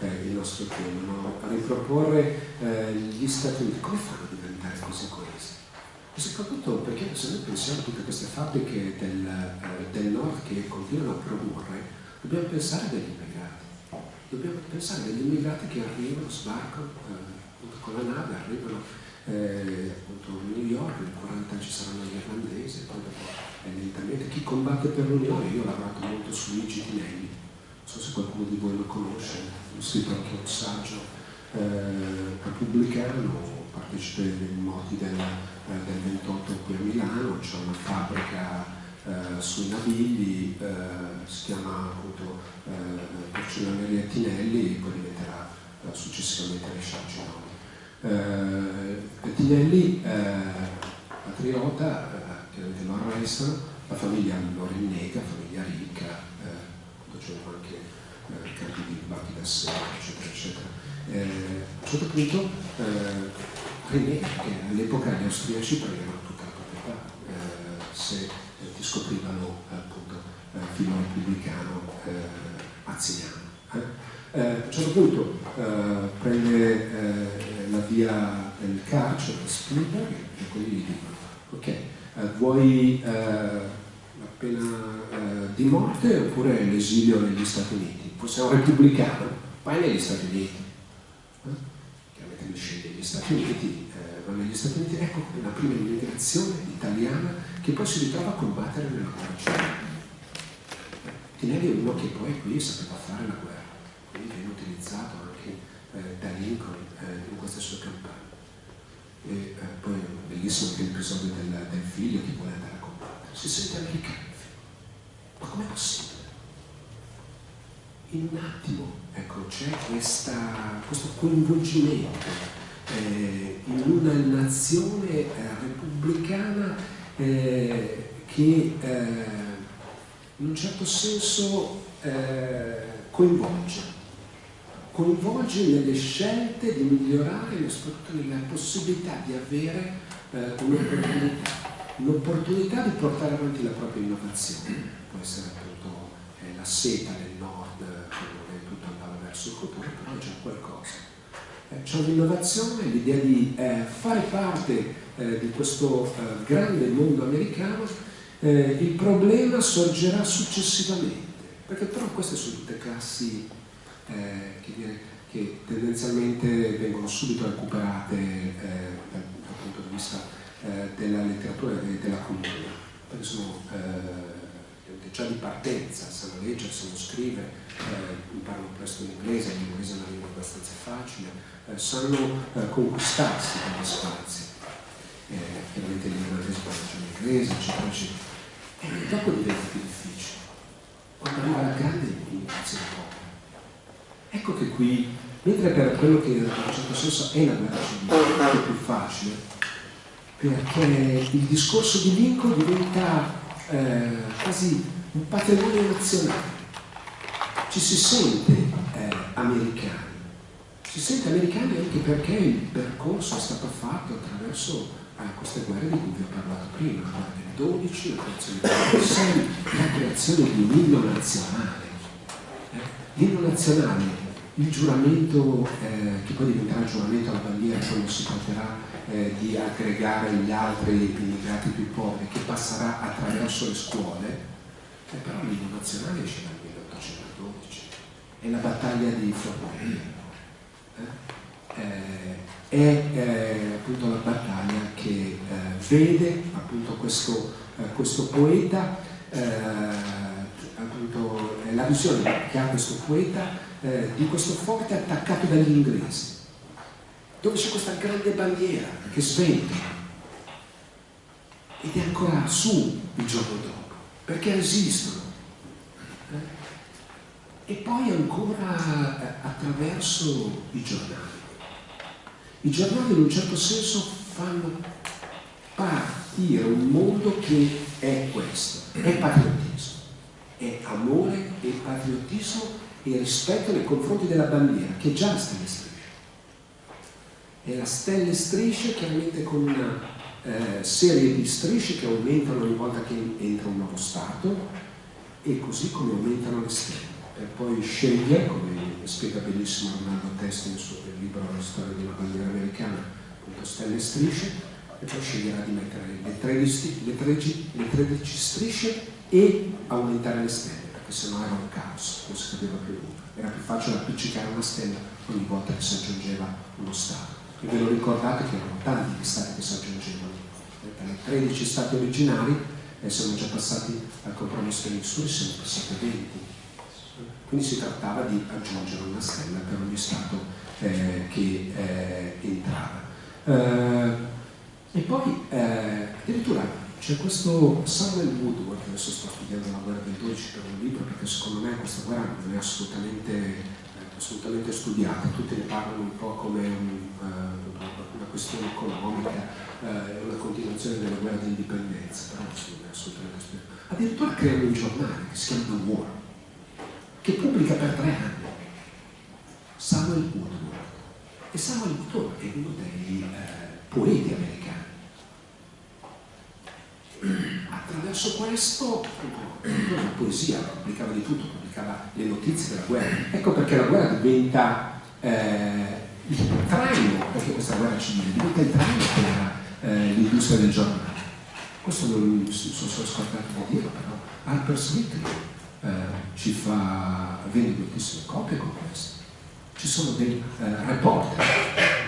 eh, il nostro tema, no? riproporre eh, gli Stati Uniti, come fanno a diventare così coesi? E soprattutto perché se noi pensiamo a tutte queste fabbriche del, eh, del nord che continuano a produrre, dobbiamo pensare degli immigrati. dobbiamo pensare agli immigrati che arrivano, sbarcano eh, con la nave, arrivano eh, appunto a New York, in 40 ci saranno gli irlandesi, poi dopo eh, lentamente. Chi combatte per l'Unione, io ho lavorato molto su Luigi Tinelli, non so se qualcuno di voi lo conosce, ho scritto anche un saggio eh, repubblicano, partecipe ai moti del, eh, del 28 qui a Milano, c'è una fabbrica eh, sui Navigli, eh, si chiama appunto eh, Porcelloneria Tinelli e poi diventerà successivamente Resciaccinoni. Eh, Tinelli, patriota, chiaramente lo arrestano, la famiglia lo rinnega, famiglia ricca, eh, c'erano anche eh, campi di banchi da sé, eccetera, eccetera. Eh, a un certo punto eh, rinnega che all'epoca gli austriaci prendevano tutta la proprietà, eh, se ti scoprivano appunto eh, filo repubblicano eh, aziano. Eh? a un certo punto prende la via del carcere, Spielberg, e quelli gli dicono, ok, vuoi la pena di morte oppure l'esilio negli Stati Uniti? Poi sei un repubblicano, vai negli Stati Uniti. Chiaramente lui sceglie gli Stati Uniti, va negli Stati Uniti, ecco la prima immigrazione italiana che poi si ritrova a combattere nella guerra civile. Tinelli è uno che poi qui sapeva fare la guerra, quindi viene utilizzato anche eh, da Lincoln eh, in queste sue campagne. E eh, poi bellissimo anche l'episodio del, del, figlio che vuole andare a combattere, si sente americano. Ma com'è possibile? In un attimo, ecco, c'è questo coinvolgimento eh, in una nazione eh, repubblicana eh, che eh, in un certo senso eh, coinvolge, coinvolge nelle scelte di migliorare e soprattutto nella possibilità di avere eh, un'opportunità, un'opportunità di portare avanti la propria innovazione, può essere appunto la seta del nord, che non è tutto andava verso il futuro, però è già qualcosa. Eh, c'è un'innovazione, l'idea di fare parte eh, di questo eh, grande mondo americano, eh, il problema sorgerà successivamente, perché però queste sono tutte classi eh, che, dire, che, tendenzialmente vengono subito recuperate eh, dal, dal, punto di vista eh, della letteratura e della cultura, perché sono già di partenza, sanno leggere, sanno scrivere, imparano presto l'inglese, l'inglese è una lingua abbastanza facile, sanno conquistarsi degli spazi eh, chiaramente l'irlandese con la inglese, eccetera, eccetera. E dopo diventa più difficile. Quando arriva la grande immigrazione propria. Ecco che qui, mentre per quello che in un certo senso è la guerra civile, è più facile, perché il discorso di Lincoln diventa eh, quasi un patrimonio nazionale. Ci si sente eh, americani, si sente americani anche perché il percorso è stato fatto attraverso a queste guerre di cui vi ho parlato prima, la guerra del 12, la creazione del 6, la creazione di un inno nazionale. Eh? L'inno nazionale, il giuramento eh, che poi diventerà il giuramento alla bandiera quando si tratterà eh, di aggregare gli altri immigrati più poveri, che passerà attraverso le scuole, eh, però l'inno nazionale 1812, è la battaglia di Fornoria. Eh? eh è eh, appunto la battaglia che eh, vede appunto questo, questo poeta, appunto la visione che ha questo poeta di questo forte attaccato dagli inglesi, dove c'è questa grande bandiera che sventola ed è ancora su il giorno dopo, perché resistono. Eh. E poi ancora attraverso i giornali. I giornali in un certo senso fanno partire un mondo che è questo, è patriottismo, è amore e patriottismo e rispetto nei confronti della bandiera, che è già la stella striscia. È la stella striscia chiaramente con una eh, serie di strisce che aumentano ogni volta che entra un nuovo Stato e così come aumentano le stelle, per poi scegliere, come spiega benissimo Arnaldo Testi nel suo libro La storia di una bandiera americana, appunto stelle e strisce, e poi sceglierà di mettere le 13, le 13, le 13 strisce e aumentare le stelle, perché sennò era un caos, non si capiva più nulla. Era più facile appiccicare una stella ogni volta che si aggiungeva uno Stato. E ve lo ricordate che erano tanti gli Stati che si aggiungevano. Dai 13 Stati originari e siamo già passati al compromesso Missouri, siamo passati a 20. Quindi si trattava di aggiungere una stella per ogni Stato eh, che eh, entrava. Eh, e poi eh, addirittura c'è questo Samuel Woodward, adesso sto studiando la guerra del 12 per un libro perché secondo me questa guerra non è assolutamente, eh, assolutamente studiata, tutti ne parlano un po' come un, una questione economica, una continuazione della guerra di indipendenza, però non è assolutamente studiata. Addirittura creano un giornale che si chiama The War, che pubblica per tre anni Samuel Woodward. E Samuel Woodward è uno dei uh, poeti americani attraverso questo la poesia pubblicava di tutto, pubblicava le notizie della guerra. Ecco perché la guerra diventa eh, il traino, perché questa guerra civile diventa il traino per eh, l'industria del giornale. Questo mi sono scordato di dirlo, però Harper Smith eh, ci fa, vende moltissime copie con questo. Ci sono dei eh, reporter,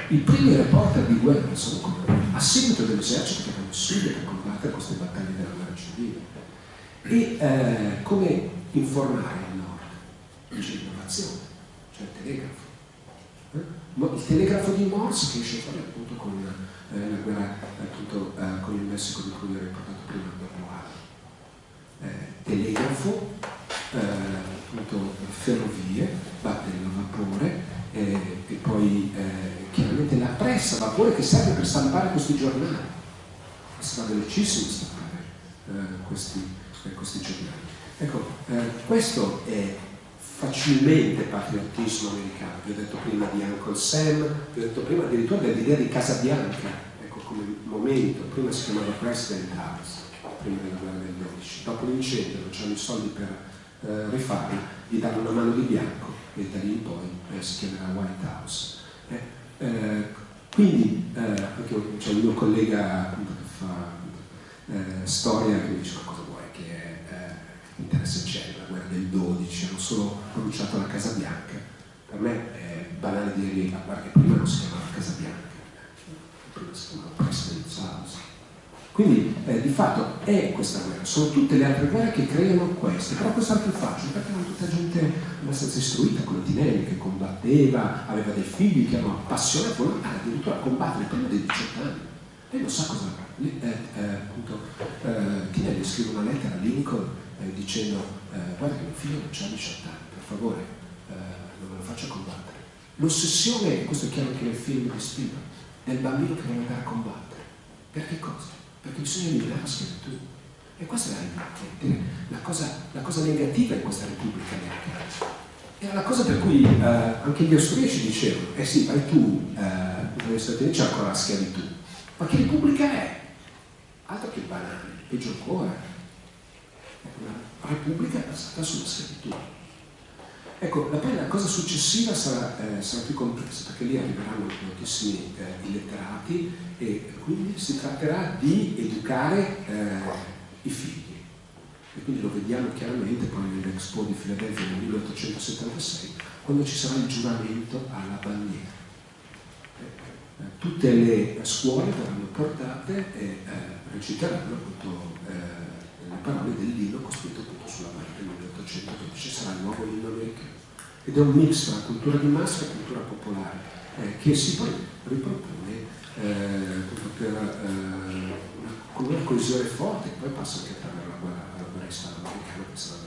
i primi reporter di guerra sono a seguito dell'esercito che vanno subito per combattere queste battaglie della guerra civile. E eh, come informare il nord? C'è l'innovazione, c'è il telegrafo. Eh? Il telegrafo di Morse che esce fuori appunto con eh, la guerra appunto, con il Messico di cui vi ho riportato prima dopo eh, telegrafo, appunto ferrovie, batterie a vapore e poi chiaramente la pressa a vapore che serve per stampare questi giornali. Sarà velocissimo stampare eh, questi, eh, questi, giornali. Ecco, eh, questo è facilmente patriottismo americano. Vi ho detto prima di Uncle Sam, vi ho detto prima addirittura dell'idea di Casa Bianca, ecco come momento, prima si chiamava President House, prima della guerra del 12, dopo l'incendio non c'erano i soldi per eh, rifarla, gli danno una mano di bianco e da lì in poi eh, si chiamerà White House. Eh, eh, quindi eh, c'è un mio collega che fa eh, storia che mi dice ma cosa vuoi che eh, interesse c'è la guerra del 12 hanno solo pronunciato la Casa Bianca. Per me è banale dire che prima non si chiamava Casa Bianca prima si chiamava President House quindi eh, di fatto è questa guerra, sono tutte le altre guerre che creano queste, però questa è più facile perché erano tutta gente abbastanza istruita, come Tinelli che combatteva, aveva dei figli che erano appassionati, volevano addirittura a combattere prima dei 18 anni. Lei non sa cosa eh, eh, appunto, eh, Tinelli scrive una lettera a Lincoln eh, dicendo eh, guarda che mio figlio non ha 18 anni, per favore eh, non me lo faccia combattere. L'ossessione, questo è chiaro anche nel film di Spielberg, del bambino che deve andare a combattere. Per che cosa? Perché bisogna eliminare la schiavitù. E questa è la, cosa, la cosa negativa in questa Repubblica americana. Era la cosa per cui eh, anche gli austriaci dicevano, eh sì, vai tu, eh, Uniti c'è ancora la schiavitù. Ma che Repubblica è? Altro che banale, peggio ancora. È una Repubblica basata sulla schiavitù. Ecco, la, la cosa successiva sarà, eh, sarà, più complessa, perché lì arriveranno moltissimi eh, illetterati e quindi si tratterà di educare eh, i figli. E quindi lo vediamo chiaramente poi nell'Expo di Filadelfia nel 1876, quando ci sarà il giuramento alla bandiera. Eh, tutte le scuole verranno portate e eh, reciteranno appunto eh, le parole dell'inno costruito Certo 1914 sarà il nuovo inno americano ed è un mix tra cultura di massa e cultura popolare eh, che si poi ripropone eh, per eh, con una coesione forte che poi passa anche attraverso la guerra, la guerra islamica che sarà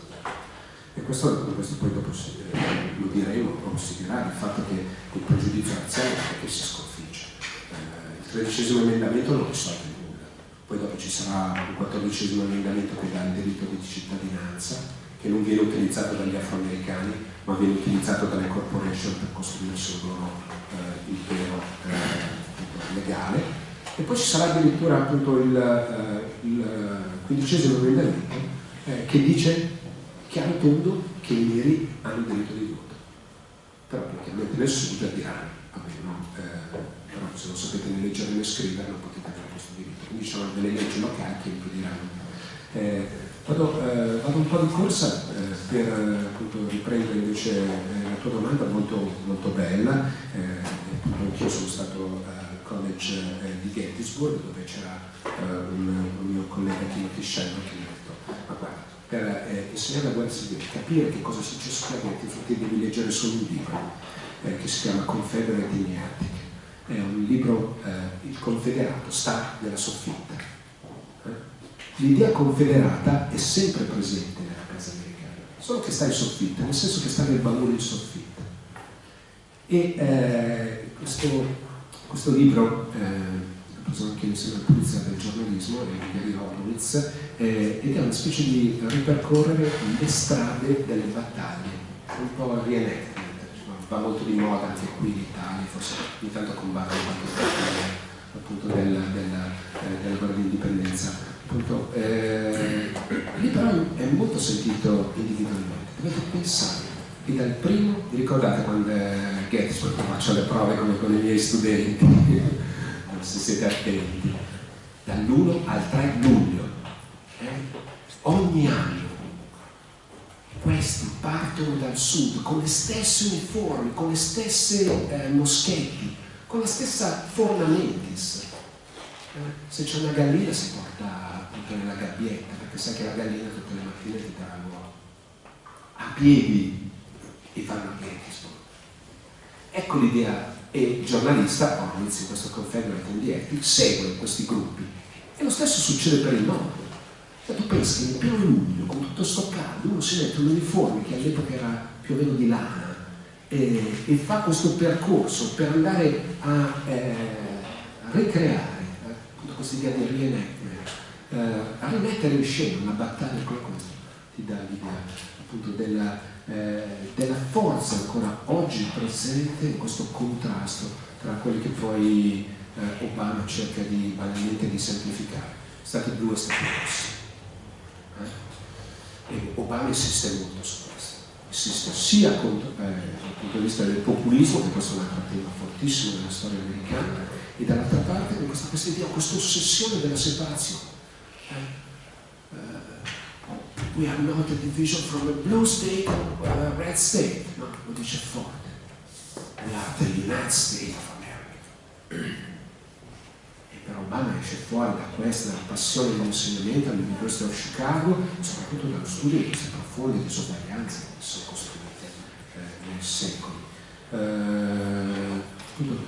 e questo, questo, poi dopo si, eh, lo diremo, lo si dirà, il fatto che il pregiudizio razziale è che si sconfigge. Eh, il tredicesimo emendamento non risolve nulla, poi dopo ci sarà un quattordicesimo emendamento che dà il diritto di cittadinanza, che non viene utilizzato dagli afroamericani, ma viene utilizzato dalle corporation per costruirsi un loro eh, impero eh, legale. E poi ci sarà addirittura appunto il, uh, il quindicesimo emendamento eh, che dice chiaro tondo che i neri hanno il diritto di voto. Però chiaramente nel sud diranno vabbè no, eh, però se non sapete né leggere né scrivere non potete avere questo diritto. Quindi ci sono delle leggi locali che impediranno Eh, vado, eh, vado, un po' di corsa eh, per appunto, riprendere invece la tua domanda molto, molto bella. anch'io sono stato al college di Gettysburg dove c'era un, un, mio collega Timothy Shannon che mi ha detto ma guarda per eh, insegnare la guerra civile, capire che cosa è successo a Gettysburg devi leggere solo un libro che si chiama Confederate in Attic è un libro, eh, il confederato sta nella soffitta. L'idea confederata è sempre presente nella casa americana, solo che sta in soffitta, nel senso che sta nel baule in soffitta. E eh, questo, questo, libro eh, l'ho preso anche insieme alla polizia del giornalismo, di Gary Horowitz, eh, ed è una specie di ripercorrere le strade delle battaglie, un po' reenactment va molto di moda anche qui in Italia, forse ogni tanto combatte qualche appunto della, della, eh, della guerra di indipendenza. Appunto, eh, lì però è molto sentito individualmente. Dovete pensare che dal primo, vi ricordate quando eh, Gettysburg, faccio le prove come con i miei studenti, (laughs) se siete attenti, dall'1 al 3 luglio, eh, ogni anno questi partono dal sud con le stesse uniformi, con le stesse eh, moschetti, con la stessa forma mentis. Eh, se c'è una gallina si porta appunto nella gabbietta, perché sai che la gallina tutte le mattine ti darà l'uovo. A piedi e fanno a Gettysburg. Ecco l'idea, e il giornalista, Horowitz in questo Confederate Indieti, segue questi gruppi. E lo stesso succede per il nord e tu pensi che in pieno luglio, con tutto sto caldo, uno si mette un uniforme che all'epoca era più o meno di lana e, e fa questo percorso per andare a, eh, ricreare eh, di reenactment, eh, a rimettere in scena una battaglia come questa, ti dà l'idea appunto della, eh, della forza ancora oggi presente in questo contrasto tra quelli che poi eh, Obama cerca di banalmente di semplificare, stati blu e stati rossi. E Obama insiste molto su questo, insiste sia contro, eh, dal punto di vista del populismo, che questo è un altro tema fortissimo della storia americana, e dall'altra parte questa, questa idea, questa ossessione della separazione. Eh? We are not a division from a blue state or a red state, no, lo dice forte. We are the United States of America per Obama esce fuori da questa passione dell'insegnamento all'Università di Chicago, soprattutto dallo studio di queste profonde disuguaglianze che sono costruite eh, nei secoli. Eh,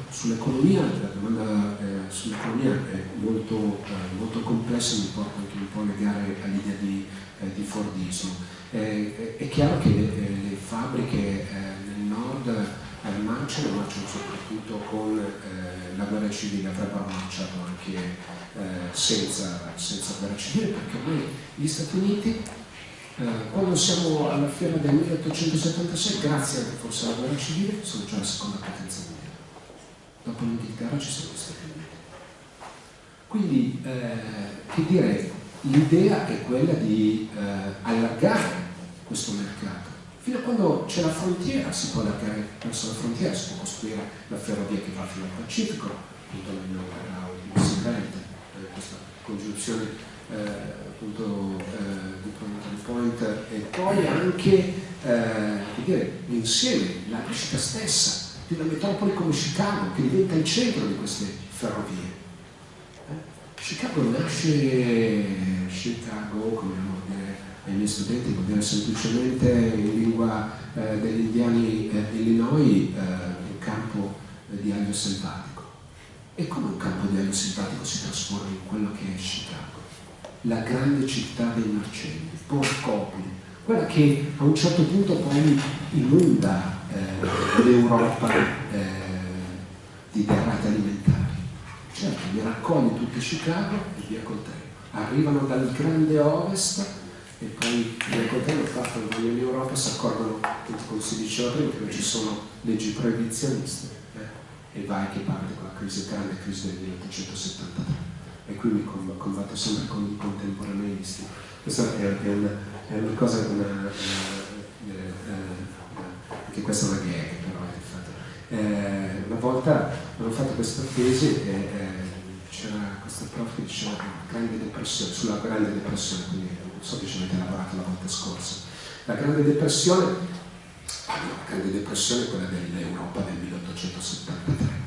sull'economia, la domanda eh, sull'economia è molto, eh, molto, complessa, mi porta anche un po' a legare all'idea di, eh, di Fordismo. è chiaro che le, eh, le fabbriche nel nord marciano, marciano soprattutto con eh, la guerra civile, avrebbero marciato anche eh, senza, senza, guerra civile, perché ormai gli Stati Uniti, eh, quando siamo alla fiera del 1876, grazie forse alla guerra civile, sono già la seconda potenza. Dopo l'Inghilterra ci sono gli Stati Uniti. Quindi, eh, che dire, l'idea è quella di eh, allargare questo mercato Fino a quando c'è la frontiera si può allargare verso la frontiera, si può costruire la ferrovia che va fino al Pacifico, nella guerra di Roosevelt, eh, questa congiunzione eh, appunto eh, di point point e poi anche eh, dire, insieme la nascita stessa di una metropoli come Chicago che diventa il centro di queste ferrovie. Eh, Chicago nasce Chicago, come abbiamo dire ai miei studenti vuol dire semplicemente in lingua eh, degli indiani eh, Illinois eh, un campo di aglio selvatico. E come un campo di aglio selvatico si trasforma in quello che è Chicago, la grande città dei marcelli, Porcopoli, quella che a un certo punto poi inonda eh, l'Europa eh, di derrate alimentari. Certo, li raccoglie tutti Chicago e via col treno. Arrivano dal grande ovest e poi nel contempo fatto in Europa si accorgono, come si diceva prima, che non ci sono leggi proibizioniste eh? e vai che parte con la crisi grande crisi del 1873 e qui mi combatto sempre con i contemporaneisti questa è, una, è una, cosa una, eh, eh, anche questa è una gag però è fatta. Eh, una volta avevo fatto questa tesi e eh, c'era questo prof che diceva grande depressione, sulla grande depressione, quindi non so che ci avete lavorato la volta scorsa. La grande depressione, ah, no, la grande depressione è quella dell'Europa del 1873.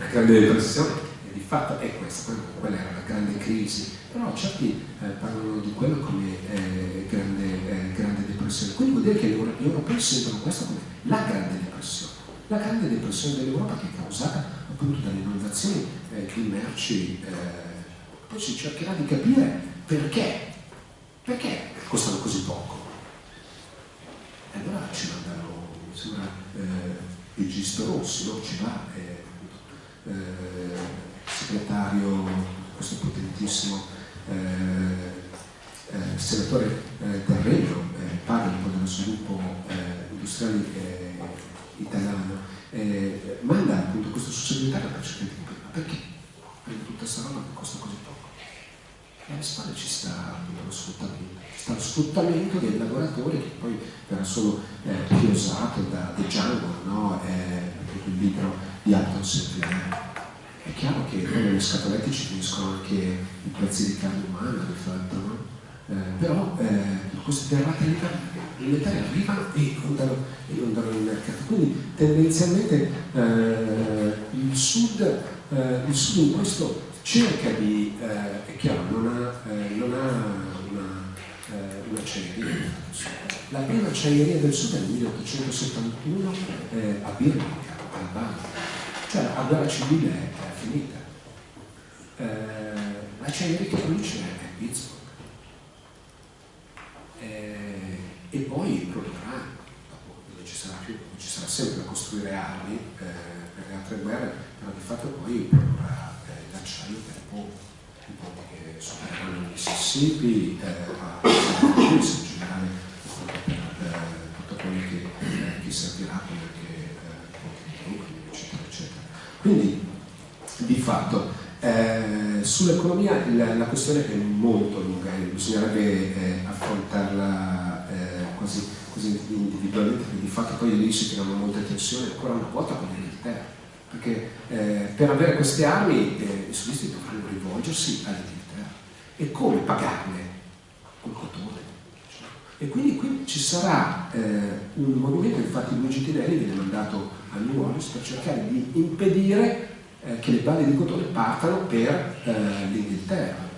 La grande depressione di fatto è questa, quella era la grande crisi, però certi eh, parlano di quello come eh, grande, eh, grande, depressione. Quindi vuol dire che gli europei sentono questo come la grande depressione. La grande depressione dell'Europa che è causata appunto dalle inondazioni eh, di merci, eh, poi si cercherà di capire perché, perché costano così poco. E allora ci mandano, mi sembra, eh, il Gisto Rossi, no? ci va, eh, eh, segretario, questo potentissimo eh, eh, senatore eh, del Regno, parla un po' dello sviluppo industriale italiano, eh, manda appunto questo cercare di capire ma perché prende tutta questa roba che costa così poco? E alle spalle ci sta appunto lo sfruttamento, ci sta lo sfruttamento dei lavoratori che poi verrà solo eh, chiosato da De Django, no? eh, il libro di Alton Sinclair. È chiaro che nelle scatolette ci finiscono anche i prezzi di carne umana, di fatto, no? Eh, però eh, queste derrate alimentari arrivano e inondano, inondano il mercato. Quindi tendenzialmente eh, il, sud, eh, il, sud, in questo cerca di, eh, è chiaro, non ha, eh, non ha una, un'acciaieria. La prima acciaieria del sud è nel 1871 a Birmingham, Albania. Cioè la guerra civile è, finita. l'acciaieria che produce è Pittsburgh eh, e poi produrrà, dopo non ci sarà più, ci sarà sempre da costruire armi eh, per le altre guerre, però di fatto poi produrrà eh, l'acciaio per i ponti, i ponti che supereranno il Mississippi, eh, a in generale per eh, tutto quello che, eh, che servirà come anche eh, eccetera, eccetera. Quindi di fatto eh, sull'economia la, la, questione è molto lunga e bisognerebbe eh, affrontarla eh, quasi, quasi, individualmente perché di fatto poi lì si creano molte tensioni ancora una volta con l'Inghilterra perché eh, per avere queste armi eh, i sudisti dovranno rivolgersi all'Inghilterra e come pagarle? Col cotone e quindi qui ci sarà un movimento infatti Luigi Tinelli viene mandato a New Orleans per cercare di impedire eh, che le balle di cotone partano per eh, l'Inghilterra.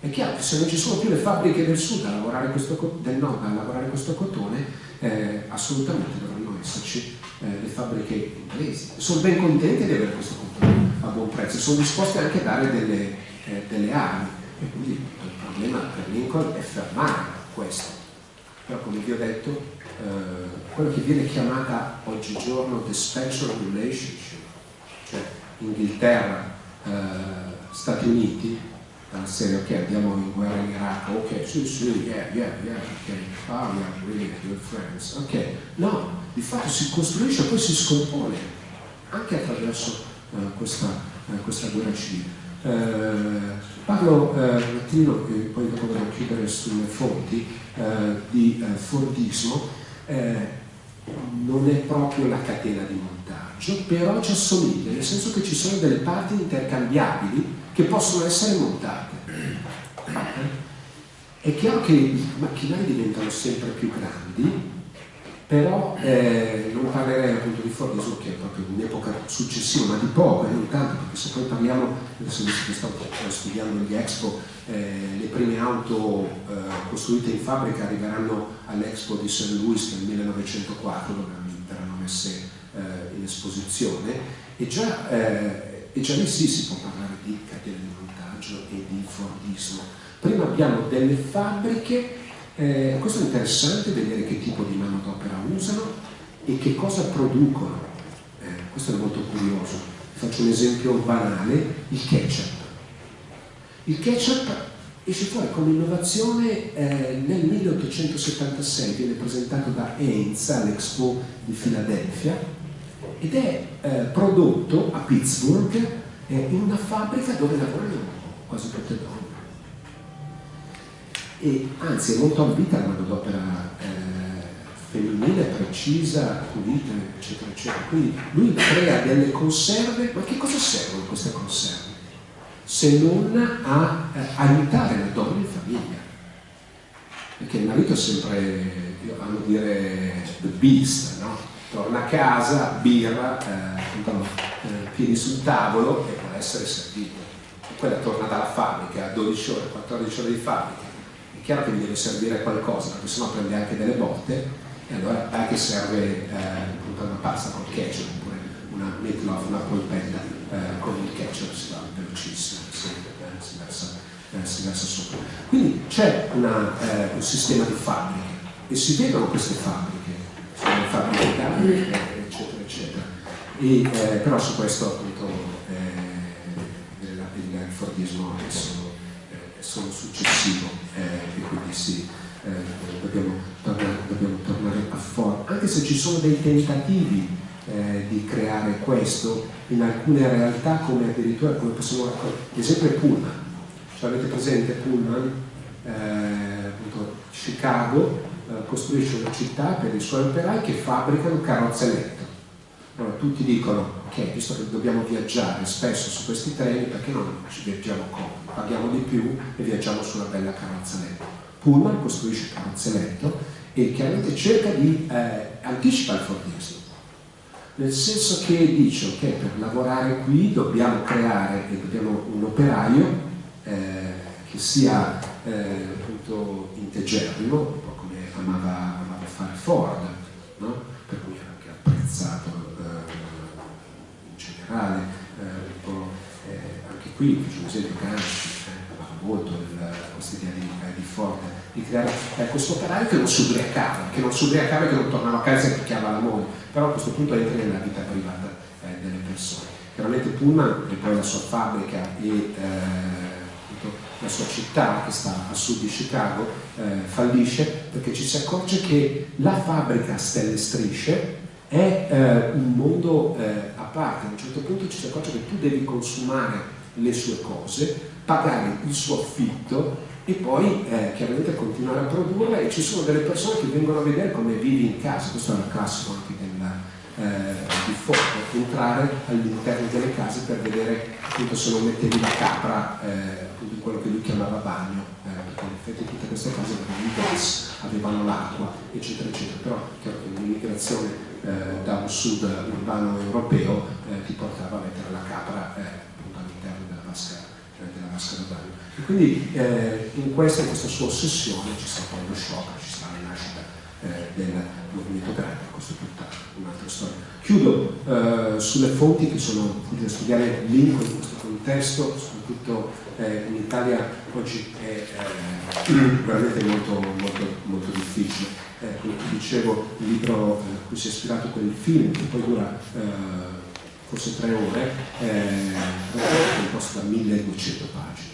È chiaro che se non ci sono più le fabbriche del sud a lavorare questo, del nord a lavorare questo cotone, eh, assolutamente dovranno esserci eh, le fabbriche inglesi. Sono ben contenti di avere questo cotone a buon prezzo, sono disposti anche a dare delle, eh, delle armi. E quindi il problema per Lincoln è fermare questo. Però come vi ho detto, quello che viene chiamata oggigiorno the special relationship, cioè Inghilterra, eh, Stati Uniti, dalla serie ok andiamo in guerra in Iraq, ok sì sì, yeah, yeah, yeah, ok, ah we are really good friends, ok, no, di fatto si costruisce e poi si scompone anche attraverso eh, questa, eh, questa, guerra civile. Eh, parlo eh, un attimo, e poi dopo devo chiudere sulle fonti, eh, di Fordismo, non è proprio la catena di montaggio, però ci assomiglia, nel senso che ci sono delle parti intercambiabili che possono essere montate. È chiaro che i macchinari diventano sempre più grandi, però eh, non parlerei appunto di Fordismo che è proprio un'epoca successiva, ma di poco, e non tanto, perché se poi parliamo, adesso che sto studiando gli Expo, eh, le prime auto eh, costruite in fabbrica arriveranno all'Expo di St. Louis nel 1904, dove verranno messe eh, in esposizione, e già, eh, e già lì sì si può parlare di catene di montaggio e di Fordismo. Prima abbiamo delle fabbriche eh, questo è interessante vedere che tipo di manodopera usano e che cosa producono. Eh, questo è molto curioso. Faccio un esempio banale, il ketchup. Il ketchup esce fuori come innovazione eh, nel 1876, viene presentato da Heinz all'Expo di Filadelfia ed è eh, prodotto a Pittsburgh eh, in una fabbrica dove lavorano quasi tutte donne e anzi è molto ambita la manodopera eh, femminile, precisa, pulita, eccetera, eccetera. Quindi lui crea delle conserve, ma che cosa servono queste conserve? Se non a eh, aiutare la donna in famiglia. Perché il marito è sempre, amo dire, the beast, no? Torna a casa, birra, eh, eh, piedi sul tavolo e può essere servito. Quella torna dalla fabbrica, 12 ore, 14 ore di fabbrica. È chiaro che gli deve servire qualcosa, perché sennò prende anche delle botte e allora anche serve eh, una pasta con ketchup oppure una meatloaf, una polpetta eh, con il ketchup si va velocissimo, si, eh, si, versa, eh, si versa sopra. Quindi c'è eh, un sistema di fabbriche e si vedono queste fabbriche, sono d'armi, eccetera, eccetera. E, eh, però su questo appunto il, il Fordismo è solo, è solo successivo e quindi si eh, dobbiamo, tornare, dobbiamo, tornare, a Ford, anche se ci sono dei tentativi eh, di creare questo in alcune realtà come addirittura come possiamo raccogliere, ad esempio Pullman, cioè, avete presente Pullman, eh, appunto, Chicago eh, costruisce una città per i suoi operai che fabbricano carrozze letto. Allora tutti dicono, ok, visto che dobbiamo viaggiare spesso su questi treni, perché non ci viaggiamo comodi? Paghiamo di più e viaggiamo su una bella carrozza. Pullman costruisce carrozzeletto e chiaramente cerca di eh, anticipa il Fordismo nel senso che dice ok per lavorare qui dobbiamo creare dobbiamo un operaio eh, che sia eh, appunto integerrimo amava, amava fare Ford no? per cui era anche apprezzato eh, in generale eh, eh, anche qui un esempio Gramsci amava molto questa idea di forte di creare eh, questo operaio che non si ubriacava, che non si ubriacava e che non tornava a casa e picchiava la moglie, però a questo punto entra nella vita privata eh, delle persone. Chiaramente Pullman e poi la sua fabbrica e eh, la sua città che sta a sud di Chicago eh, fallisce perché ci si accorge che la fabbrica a stelle strisce è eh, un mondo eh, a parte, a un certo punto ci si accorge che tu devi consumare le sue cose, pagare il suo affitto e poi eh, chiaramente continuare a produrre e ci sono delle persone che vengono a vedere come vivi in casa, questo è un classico anche di foto, entrare all'interno delle case per vedere appunto se non mettevi la capra eh, appunto in quello che lui chiamava bagno, eh, perché in effetti tutte queste case avevano il gas, avevano l'acqua, eccetera, eccetera, però chiaro che l'immigrazione eh, da un sud urbano europeo eh, ti portava a mettere la capra appunto all'interno della vasca, della vasca da bagno. E quindi eh, in, questa, in, questa, sua ossessione ci sta poi lo shock, ci sta la nascita eh, del movimento operaio, questo è tutta un'altra storia. Chiudo eh, sulle fonti che sono utili da studiare Lincoln in questo contesto, soprattutto eh, in Italia oggi è eh, (clears throat) veramente molto, molto, molto difficile. Eh, come dicevo, il libro a cui si è ispirato quel film, che poi dura forse tre ore, è composto da 1200 pagine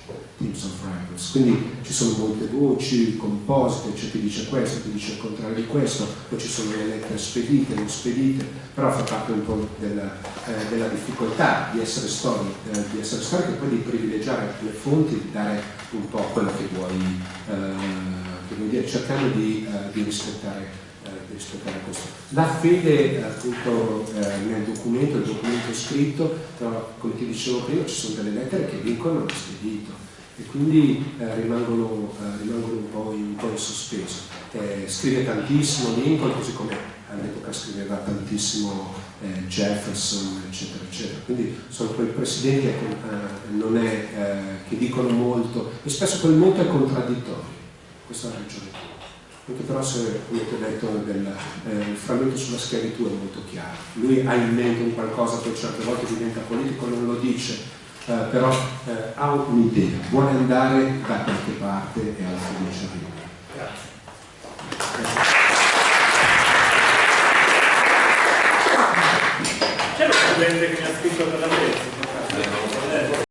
Of Records. Quindi ci sono molte voci, composite, c'è chi dice questo, chi dice il contrario di questo, poi ci sono le lettere spedite, non spedite, però fa parte un po' della, eh, della difficoltà di essere storico, eh, di essere storico e poi di privilegiare le fonti, di dare un po' quello che vuoi, eh, che vuoi dire, cercando di, eh, di rispettare eh, rispettare questo. La fede appunto eh, nel documento, il documento scritto, però come ti dicevo prima ci sono delle lettere che vincono lo spedito e quindi eh, rimangono, eh, rimangono un, po in, un, po in, sospeso. Eh, scrive tantissimo Lincoln, così come all'epoca scriveva tantissimo eh, Jefferson, eccetera, eccetera. Quindi sono quei presidenti che, eh, è, eh, che dicono molto e spesso quel molto è contraddittorio. Questa è la ragione. Anche però se, come ti ho detto, del, il frammento sulla schiavitù è molto chiaro. Lui ha in mente un qualcosa, poi certe volte diventa politico, non lo dice, eh, però eh, ha un'idea, vuole andare da qualche parte e alla fine ci arriva. Grazie. C'è lo studente che mi ha scritto per la tesi?